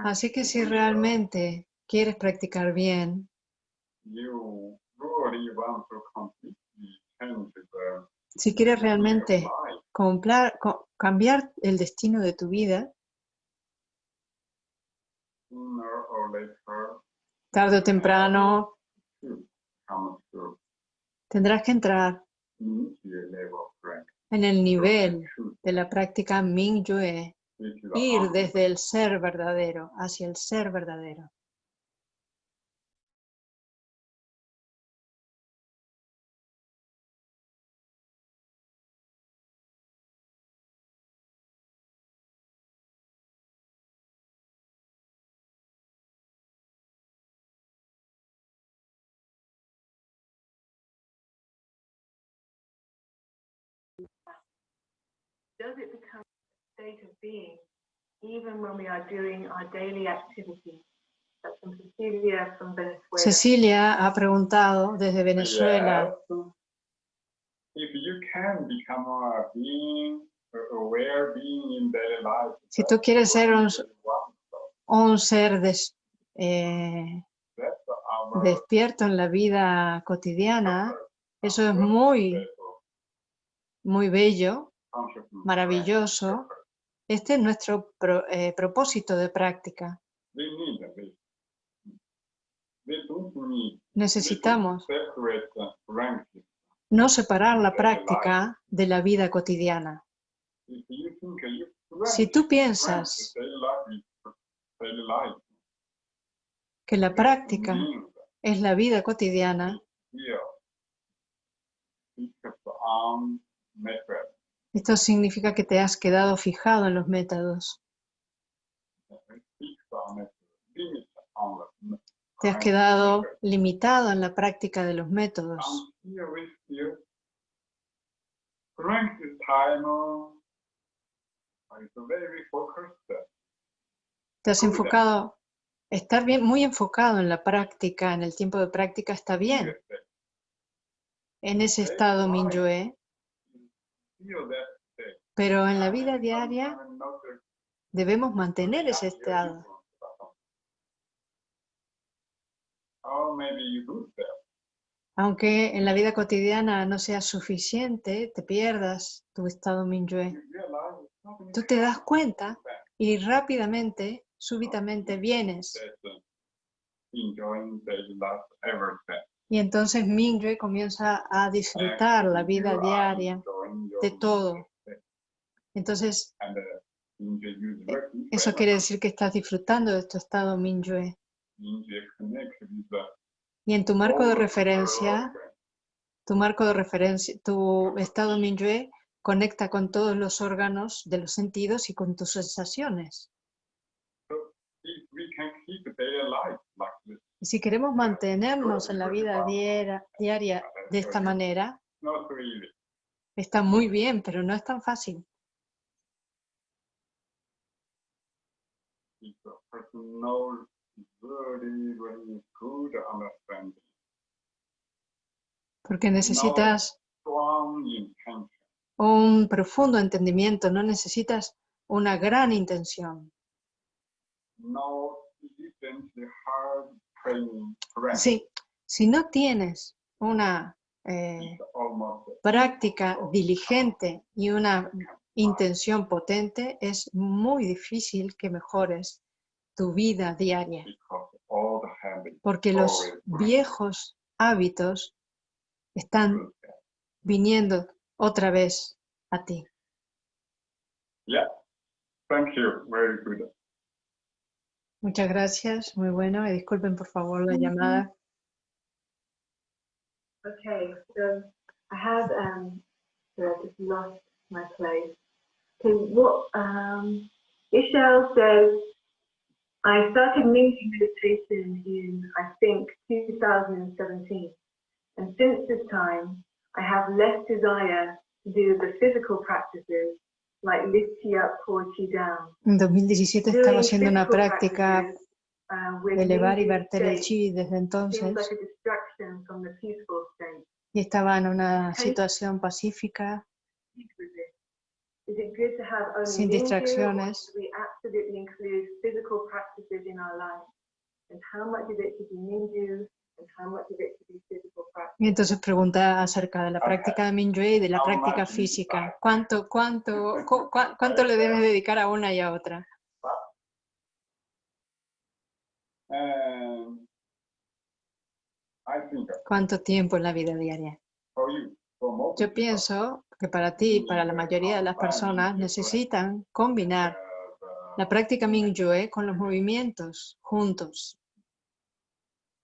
Así que si realmente quieres practicar bien, si quieres realmente cambiar el destino de tu vida, tarde o temprano tendrás que entrar en el nivel de la práctica Mingyue, ir desde el ser verdadero hacia el ser verdadero. Being even when we are doing our daily activities? From Cecilia from Venezuela. Cecilia ha preguntado desde Venezuela, Yes. If you can become a being, a aware being in daily life, Si tú quieres ser un- ser des- eh, despierto en la vida cotidiana, eso es muy, muy bello, maravilloso, Este es nuestro pro- eh, propósito de práctica. Necesitamos no separar la práctica de la vida cotidiana. Si tú piensas que la práctica es la vida cotidiana, esto significa que te has quedado fijado en los métodos, te has quedado limitado en la práctica de los métodos. Te has enfocado, estar bien, muy enfocado en la práctica, en el tiempo de práctica está bien. En ese estado state. Pero en la vida diaria debemos mantener ese estado. Aunque en la vida cotidiana no sea suficiente, te pierdas tu estado Minyue. Tú te das cuenta y rápidamente, súbitamente vienes. Y entonces Minyue comienza a disfrutar la vida diaria de todo. Entonces, eso quiere decir que estás disfrutando de tu estado the Y en tu marco de referencia, tu marco de referencia, tu estado Minyue conecta con todos los órganos de los sentidos y con tus sensaciones. Y si queremos mantenernos en la vida diaria, diaria de esta manera, está muy bien, pero no es tan fácil. Porque necesitas un profundo entendimiento, no necesitas una gran intención. Sí, si no tienes una eh, práctica diligente y una intención potente, es muy difícil que mejores tu vida diaria, porque los viejos hábitos están viniendo otra vez a ti. Yeah. Thank you. Very good. Muchas gracias, muy bueno. Y disculpen por favor la llamada. Okay, so I have um, so I just lost my place. So what um, Ishel says, I started Mingi meditation in I think 2017, and since this time I have less desire to do the physical practices En 2017 Doing estaba haciendo una práctica with de elevar y verter el chi desde entonces. y estaba en una situación pacífica, Sin distracciones. Y entonces pregunta acerca de la práctica de Minyue y de la práctica física. ¿Cuánto, cuánto, cu- cuánto le debes dedicar a una y a otra? Think ¿Cuánto tiempo en la vida diaria? Yo pienso que para ti y para la mayoría de las personas necesitan combinar uh, la práctica Mingyue con los movimientos juntos. if you practice meditation,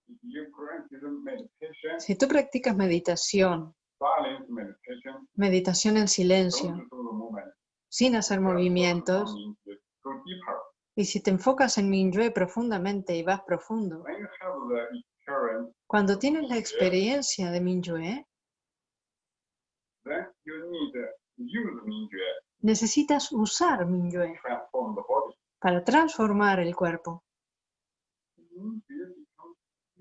Si tú practicas meditación, meditación en silencio, sin hacer movimientos, y si te enfocas en Mingyue profundamente y vas profundo, cuando tienes la experiencia de Mingyue, necesitas usar Mingyue para transformar el cuerpo. Mingyue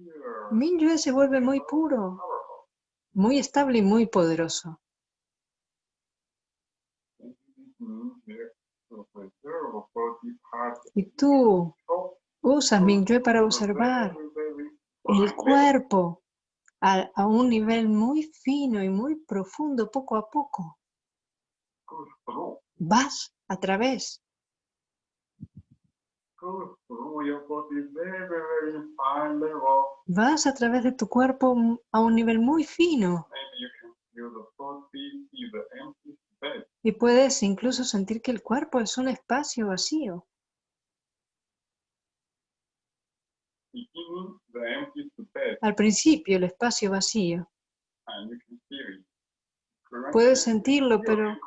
becomes pure, Mingyue se vuelve muy puro, muy estable y muy poderoso. Y tú usas Mingyue para observar el cuerpo a, un nivel muy fino y muy profundo poco a poco. Vas a través go through your body very, very fine level. Vas a través de tu cuerpo a un nivel muy fino y puedes incluso sentir que el cuerpo es un espacio vacío. Al principio, el espacio vacío. Puedes sentirlo, pero,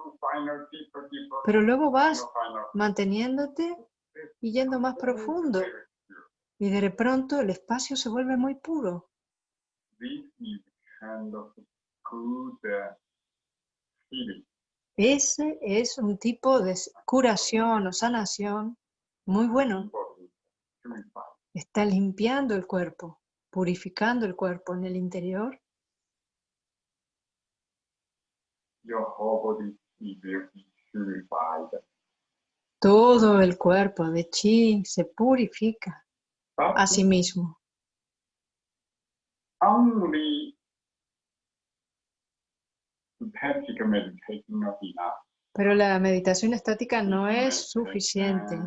pero luego vas manteniéndote y yendo más profundo. Y de pronto el espacio se vuelve muy puro. Ese es un tipo de curación o sanación muy bueno. Está limpiando el cuerpo, purificando el cuerpo en el interior. Todo el cuerpo de chi se purifica But a sí mismo. Pero la meditación estática no es suficiente.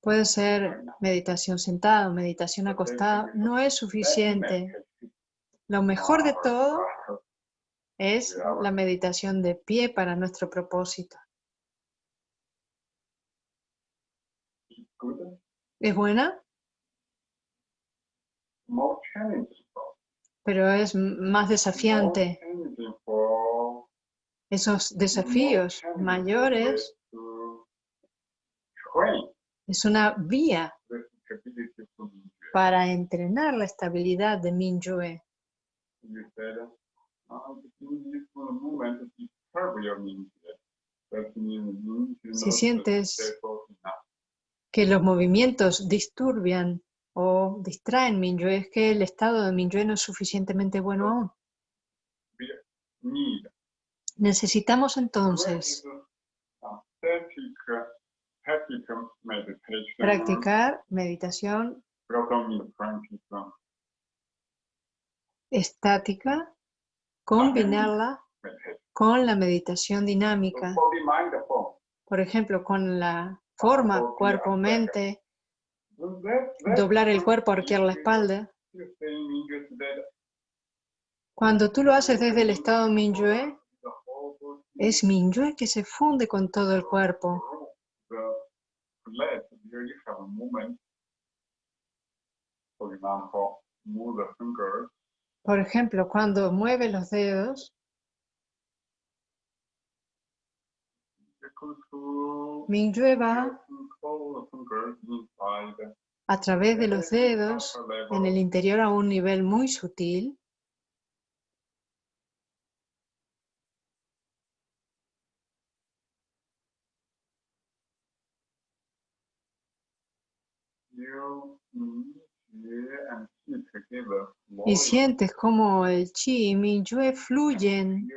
Puede ser meditación sentado, meditación acostado. No es suficiente. Lo mejor de todo es la meditación de pie para nuestro propósito. is good. Es buena, pero es más desafiante. Esos desafíos mayores es una vía para entrenar la estabilidad de Mingyue. Si sientes-. Que los movimientos disturbian o distraen Mingyue es que el estado de Mingyue no es suficientemente bueno aún. Necesitamos entonces practicar meditación. estática, combinarla con la meditación dinámica, por ejemplo, con la forma cuerpo-mente, That- that- doblar el cuerpo, arquear la espalda. Cuando tú lo haces desde el estado body es Mingyue que se funde con todo el cuerpo. Por ejemplo, cuando mueve los dedos, You control, A través de los dedos en el interior a un nivel muy sutil. Y sientes como el chi y Mingyue fluyen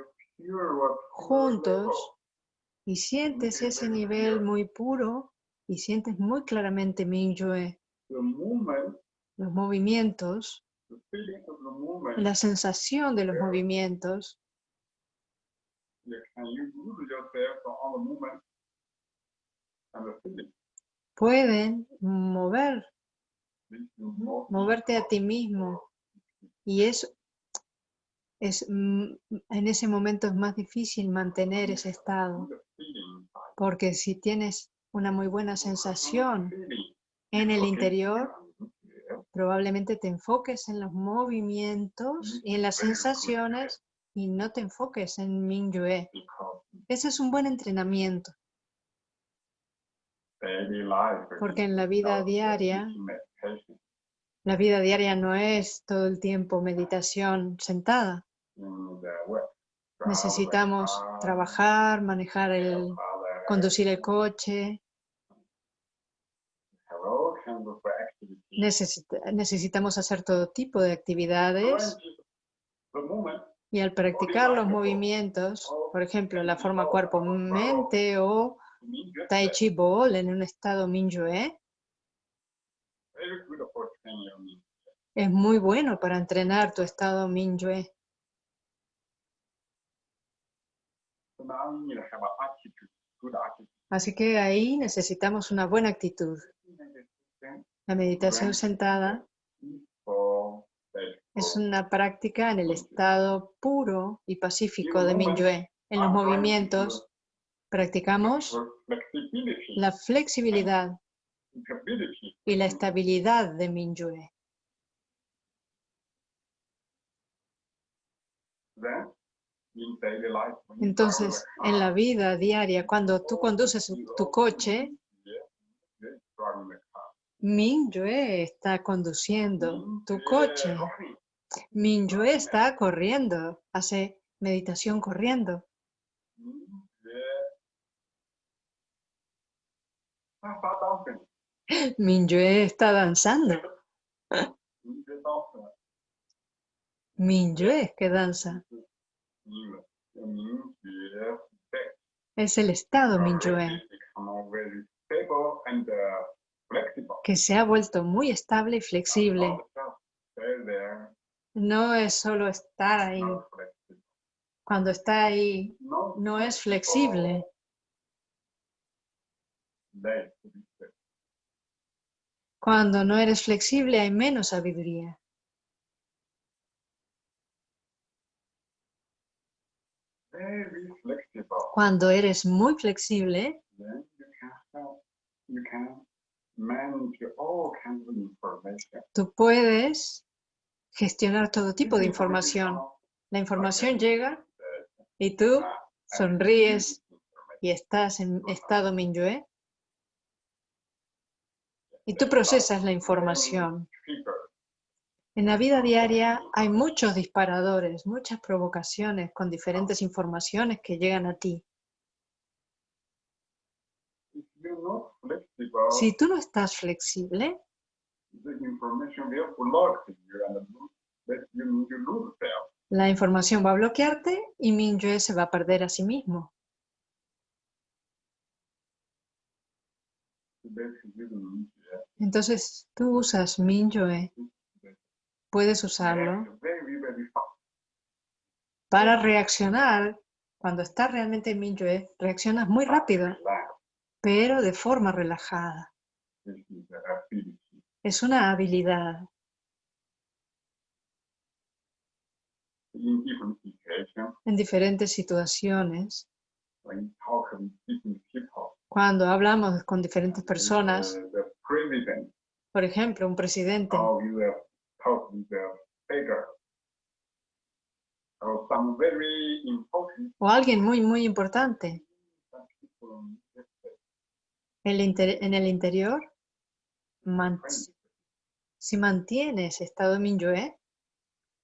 juntos y sientes ese nivel muy puro y sientes muy claramente Mingyue, los movimientos, la sensación de los movimientos. Pueden mover, moverte a ti mismo. Y eso es mm, en ese momento es más difícil mantener ese estado. Porque si tienes una muy buena sensación en el interior probablemente te enfoques en los movimientos y en las sensaciones y no te enfoques en Mingyue. Ese es un buen entrenamiento porque en la vida diaria, la vida diaria no es todo el tiempo meditación sentada. Necesitamos trabajar, manejar el, conducir el coche, necesita- necesitamos hacer todo tipo de actividades y al practicar los movimientos, por ejemplo, la forma cuerpo-mente o Tai Chi Ball en un estado mind. es muy bueno para entrenar tu estado Mingyue. So now you need to have an attitude, good attitude. Así que ahí necesitamos una buena actitud. La meditación sentada es una práctica en el estado puro y pacífico de Minyue. En los movimientos practicamos la flexibilidad y la estabilidad de Minyue. Entonces, en la vida diaria, cuando tú conduces tu coche, Minyue está conduciendo tu coche. Minyue está corriendo, hace meditación corriendo. Minyue está danzando. Minyue es que danza. Es el estado Minyue que se ha vuelto muy estable y flexible. No es solo estar ahí. Cuando está ahí, no es flexible. Cuando no eres flexible hay menos sabiduría. Cuando eres muy flexible, tú puedes gestionar todo tipo de información. La información llega y tú sonríes y estás en estado Minyue y tú procesas la información. En la vida diaria hay muchos disparadores, muchas provocaciones con diferentes informaciones que llegan a ti. Si tú no estás flexible, la información va a bloquearte y Minyue se va a perder a sí mismo. Entonces, tú usas Minyue, puedes usarlo para reaccionar. Cuando estás realmente en Minyue, reaccionas muy rápido, pero de forma relajada. Es una habilidad. En diferentes situaciones, cuando hablamos con diferentes personas, por ejemplo, un presidente, o alguien muy, muy importante, en el interior, si mantiene ese estado Minyue,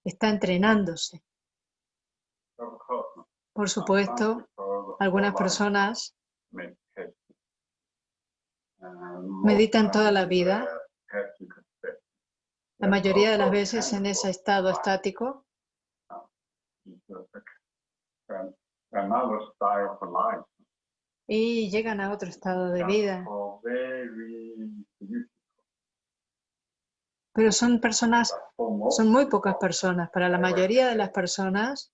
está entrenándose. Por supuesto, algunas personas meditan toda la vida, la mayoría de las veces en ese estado estático, y llegan a otro estado de vida. Pero son personas, son muy pocas personas. Para la mayoría de las personas,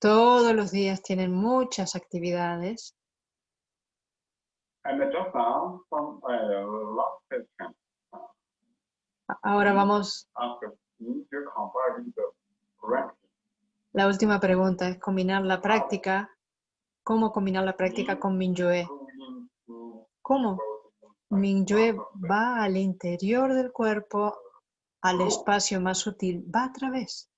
todos los días tienen muchas actividades. Ahora vamos. La última pregunta es combinar la práctica. ¿Cómo combinar la práctica con Minyue? ¿Cómo? Minyue va al interior del cuerpo, al espacio más sutil, va a través.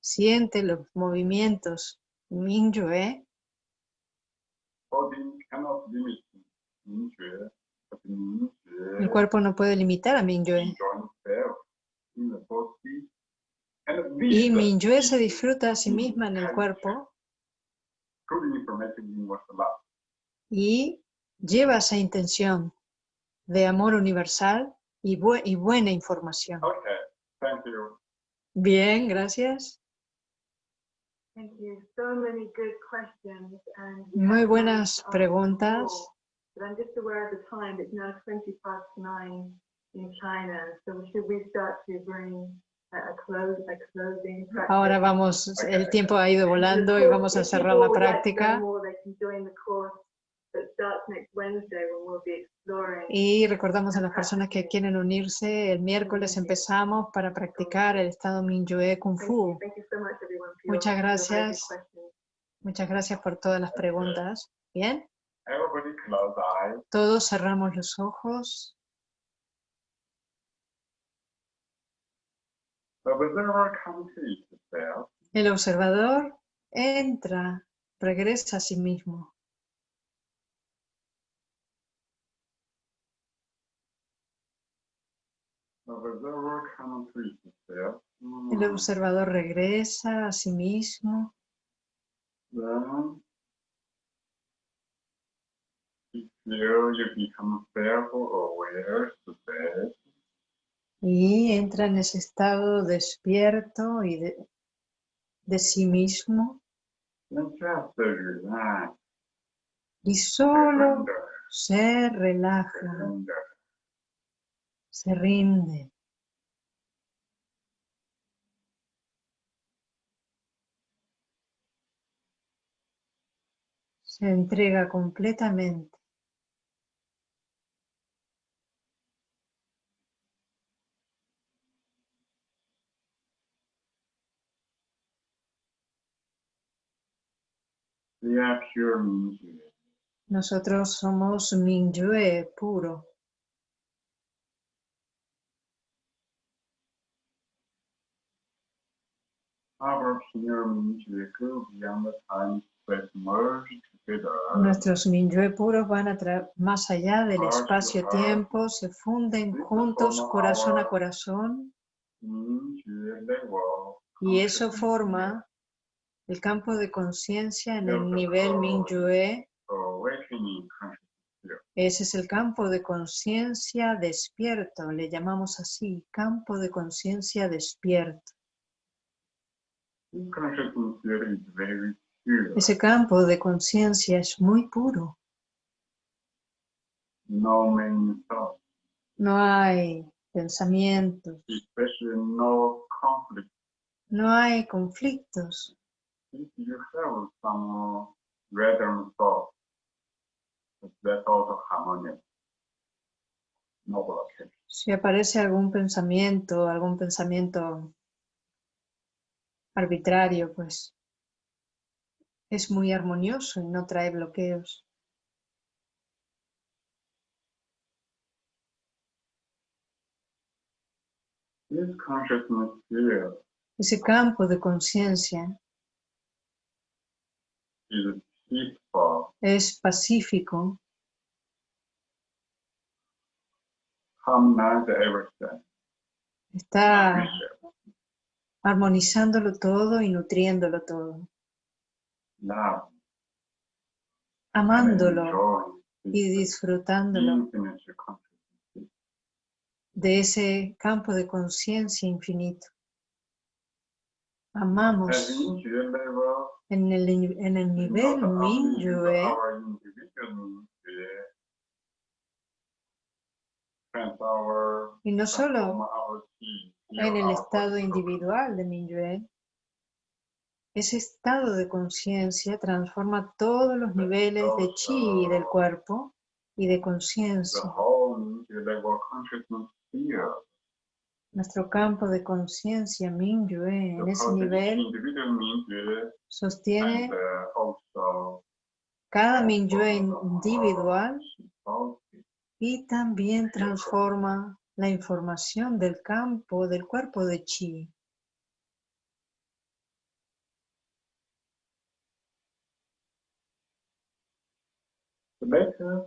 Siente los movimientos Minyue. El cuerpo no puede limitar a Minyue. Y Minyue se disfruta a sí misma en el cuerpo y lleva esa intención de amor universal y, y buena información. Bien, gracias. Muy buenas preguntas. But I'm just aware of the time. It's now 20 past nine in China. So should we start to bring a, close, a closing practice. Ahora vamos, el tiempo ha ido volando y vamos a cerrar la práctica. Y recordamos a las personas que quieren unirse, el miércoles empezamos para practicar el estado Minyue Kung Fu. Muchas gracias. Muchas gracias por todas las preguntas. Bien. Todos cerramos los ojos. El observador entra, regresa a sí mismo. El observador regresa a sí mismo. You become self-aware today. Y entra en ese estado despierto y de, de sí mismo. Then just relax. Y solo surrender, se relaja, surrender. se rinde. Se entrega completamente. We are pure Mingyue. Nosotros somos Mingyue puro. Nuestros Mingyue puros van a más allá del espacio-tiempo, se funden juntos corazón a corazón. Y eso forma el campo de conciencia en el nivel Mingyue. Ese es el campo de conciencia despierto, le llamamos así, campo de conciencia despierto. Ese campo de conciencia es muy puro. No hay pensamientos, especially no conflict. no hay conflictos. If you have some random thoughts, that's also harmonious. No blockage. Si aparece algún pensamiento, algún pensamiento arbitrario, pues es muy armonioso y no trae bloqueos. This consciousness Ese campo de conciencia peaceful, es pacífico, está armonizándolo todo y nutriéndolo todo, love, amándolo y disfrutándolo. de ese campo de conciencia infinito. Amamos en el, en el nivel Minyue, our y no solo en el estado individual de Minyue, ese estado de conciencia transforma todos los niveles de chi del cuerpo y de conciencia. whole Mingyue level consciousness field Nuestro campo de conciencia Minyue en ese nivel Mingyue sostiene cada Minyue individual y también transforma la información del campo del cuerpo de chi. Later,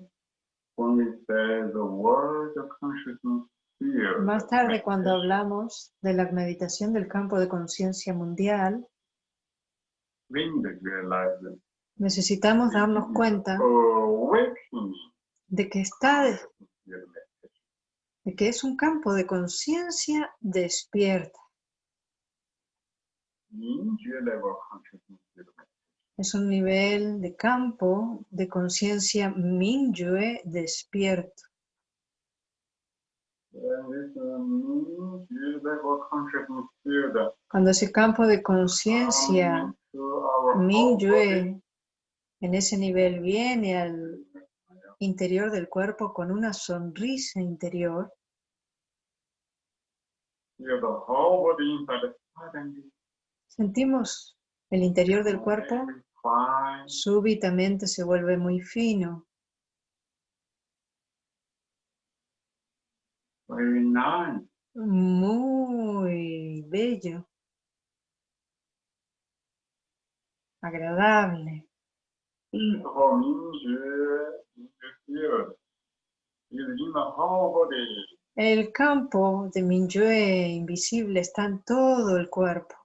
when we say the word consciousness. field, Más tarde, cuando hablamos de la meditación del campo de conciencia mundial, necesitamos darnos cuenta de que está de que es un campo de conciencia despierta. Es un nivel de campo de conciencia Minyue despierto. The And this uh, means you level consciousness field Cuando ese campo de conciencia Mingyue en ese nivel viene al interior del cuerpo con una sonrisa interior, sentimos el interior del cuerpo. Súbitamente se vuelve muy fino, very nice. muy bello, agradable. Body. El campo de Mingyue invisible está en todo el cuerpo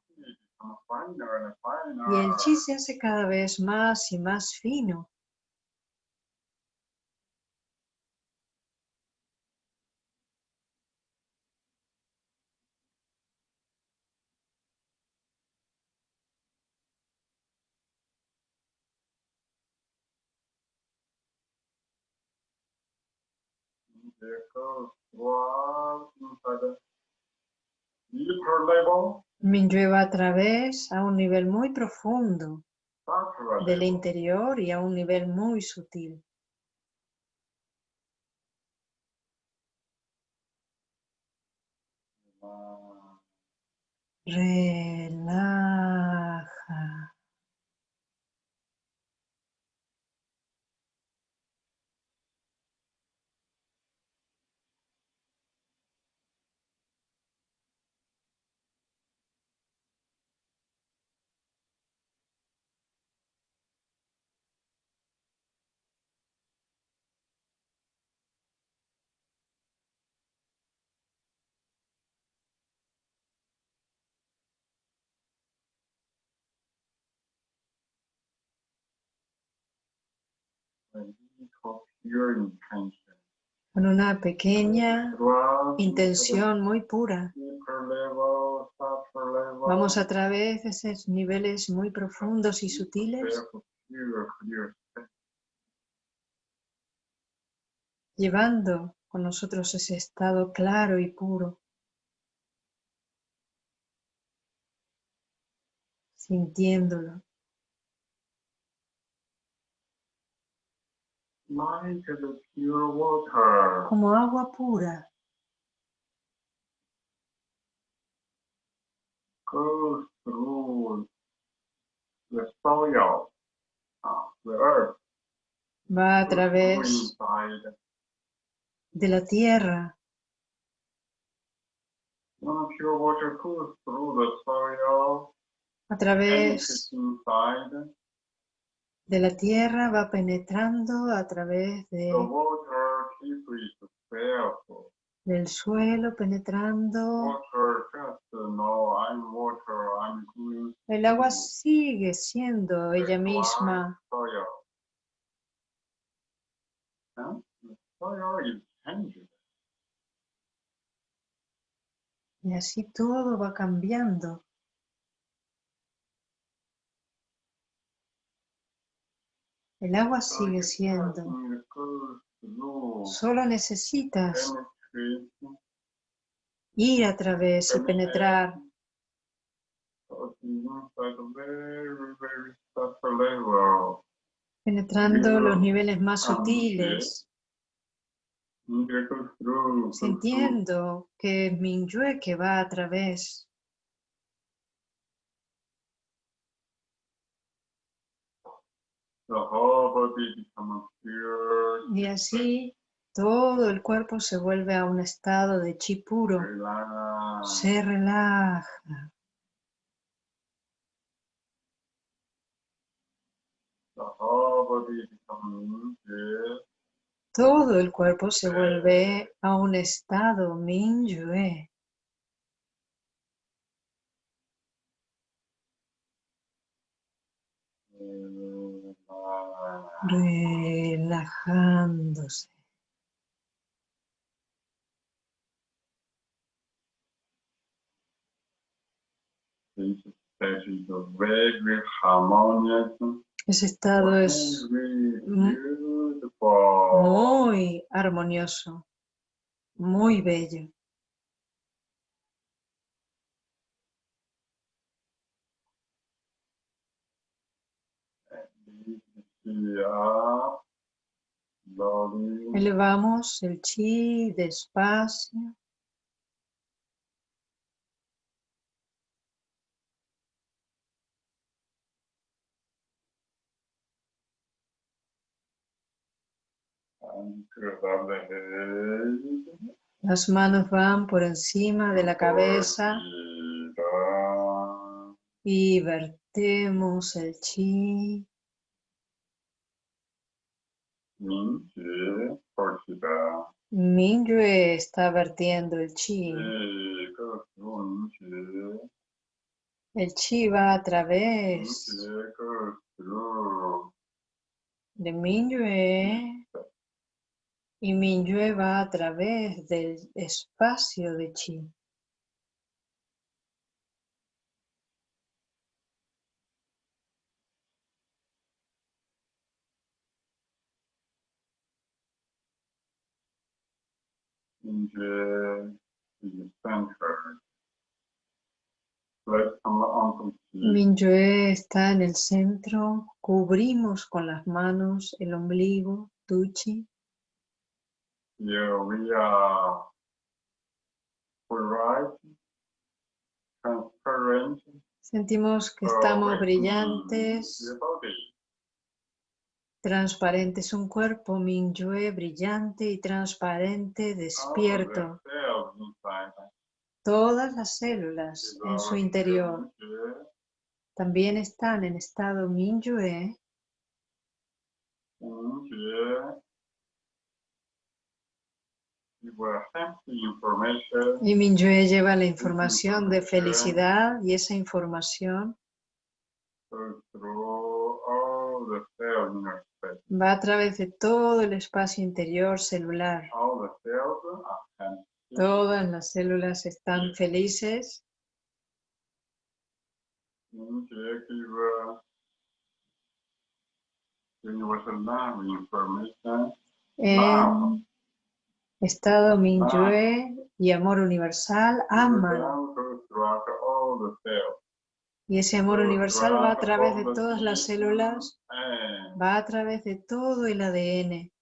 y el chi se hace cada vez más y más fino. There goes one inside the deeper level, Mingyue va a través a un nivel muy profundo del interior y a un nivel muy sutil. Uh, Con una pequeña intención muy pura. Vamos a través de esos niveles muy profundos y sutiles, llevando con nosotros ese estado claro y puro, sintiéndolo, Like the pure water. como agua pura. Goes through the soil, uh, the earth, va a través de la tierra, When pure water goes through the soil, a través de la tierra, va penetrando a través de, del suelo, penetrando. El agua sigue siendo ella misma, changing. y así todo va cambiando. El agua sigue siendo. Solo necesitas ir a través y penetrar penetrando los niveles más sutiles, sintiendo que es Mingyue que va a través. The whole body becomes pure, Y así todo el cuerpo se vuelve a un estado de chi puro. Se relaja. Todo el cuerpo se vuelve a un estado Mingyue. relaxed. Relajándose. Ese estado es muy armonioso, muy bello. Elevamos el chi despacio. Las manos van por encima de la cabeza y vertemos el chi. Porchida. Mingyue está vertiendo el chi. Minchi. El chi va a través de Mingyue y Mingyue va a través del espacio de chi. See. Mingyue está en el centro, cubrimos con las manos el ombligo, tuchi. Here we are bright, transparent, Sentimos que estamos brillantes, The body. transparentes, un cuerpo Mingyue brillante y transparente, despierto. Todas las células en su interior también están en estado Mingyue y Mingyue lleva la información de felicidad y esa información va a través de todo el espacio interior celular. Todas las células están felices. Information. En estado Mingyue y amor universal aman. Y ese amor universal va a través de todas las células, va a través de todo el ADN.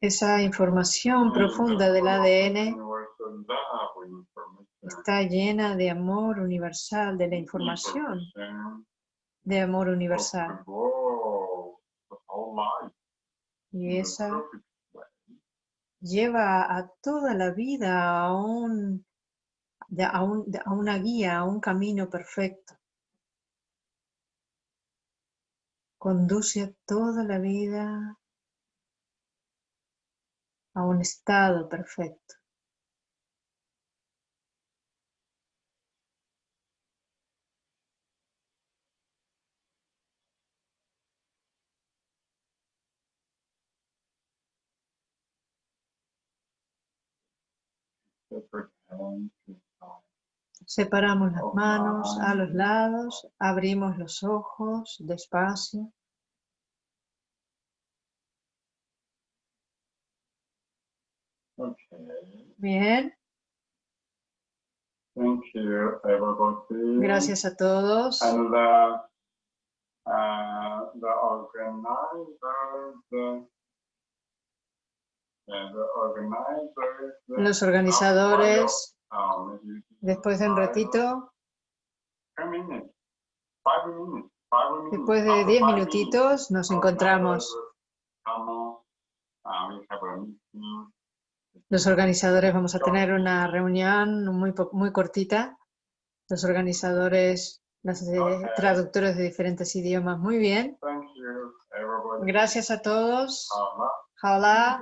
Esa información profunda del ADN está llena de amor universal, de la información de amor universal. Y esa lleva a toda la vida a, un, a, un- a una guía, a un camino perfecto. Conduce a toda la vida a un estado perfecto. Separamos las manos a los lados, abrimos los ojos despacio. Bien, gracias a todos. And the, uh, the organizers, the, yeah, the organizers. the- Los organizadores, después de un ratito, después de After 10 five minutitos, nos encontramos. Los organizadores vamos a tener una reunión muy, muy cortita. Los organizadores, los eh, traductores de diferentes idiomas. Muy bien. Gracias a todos. Uh, Hola.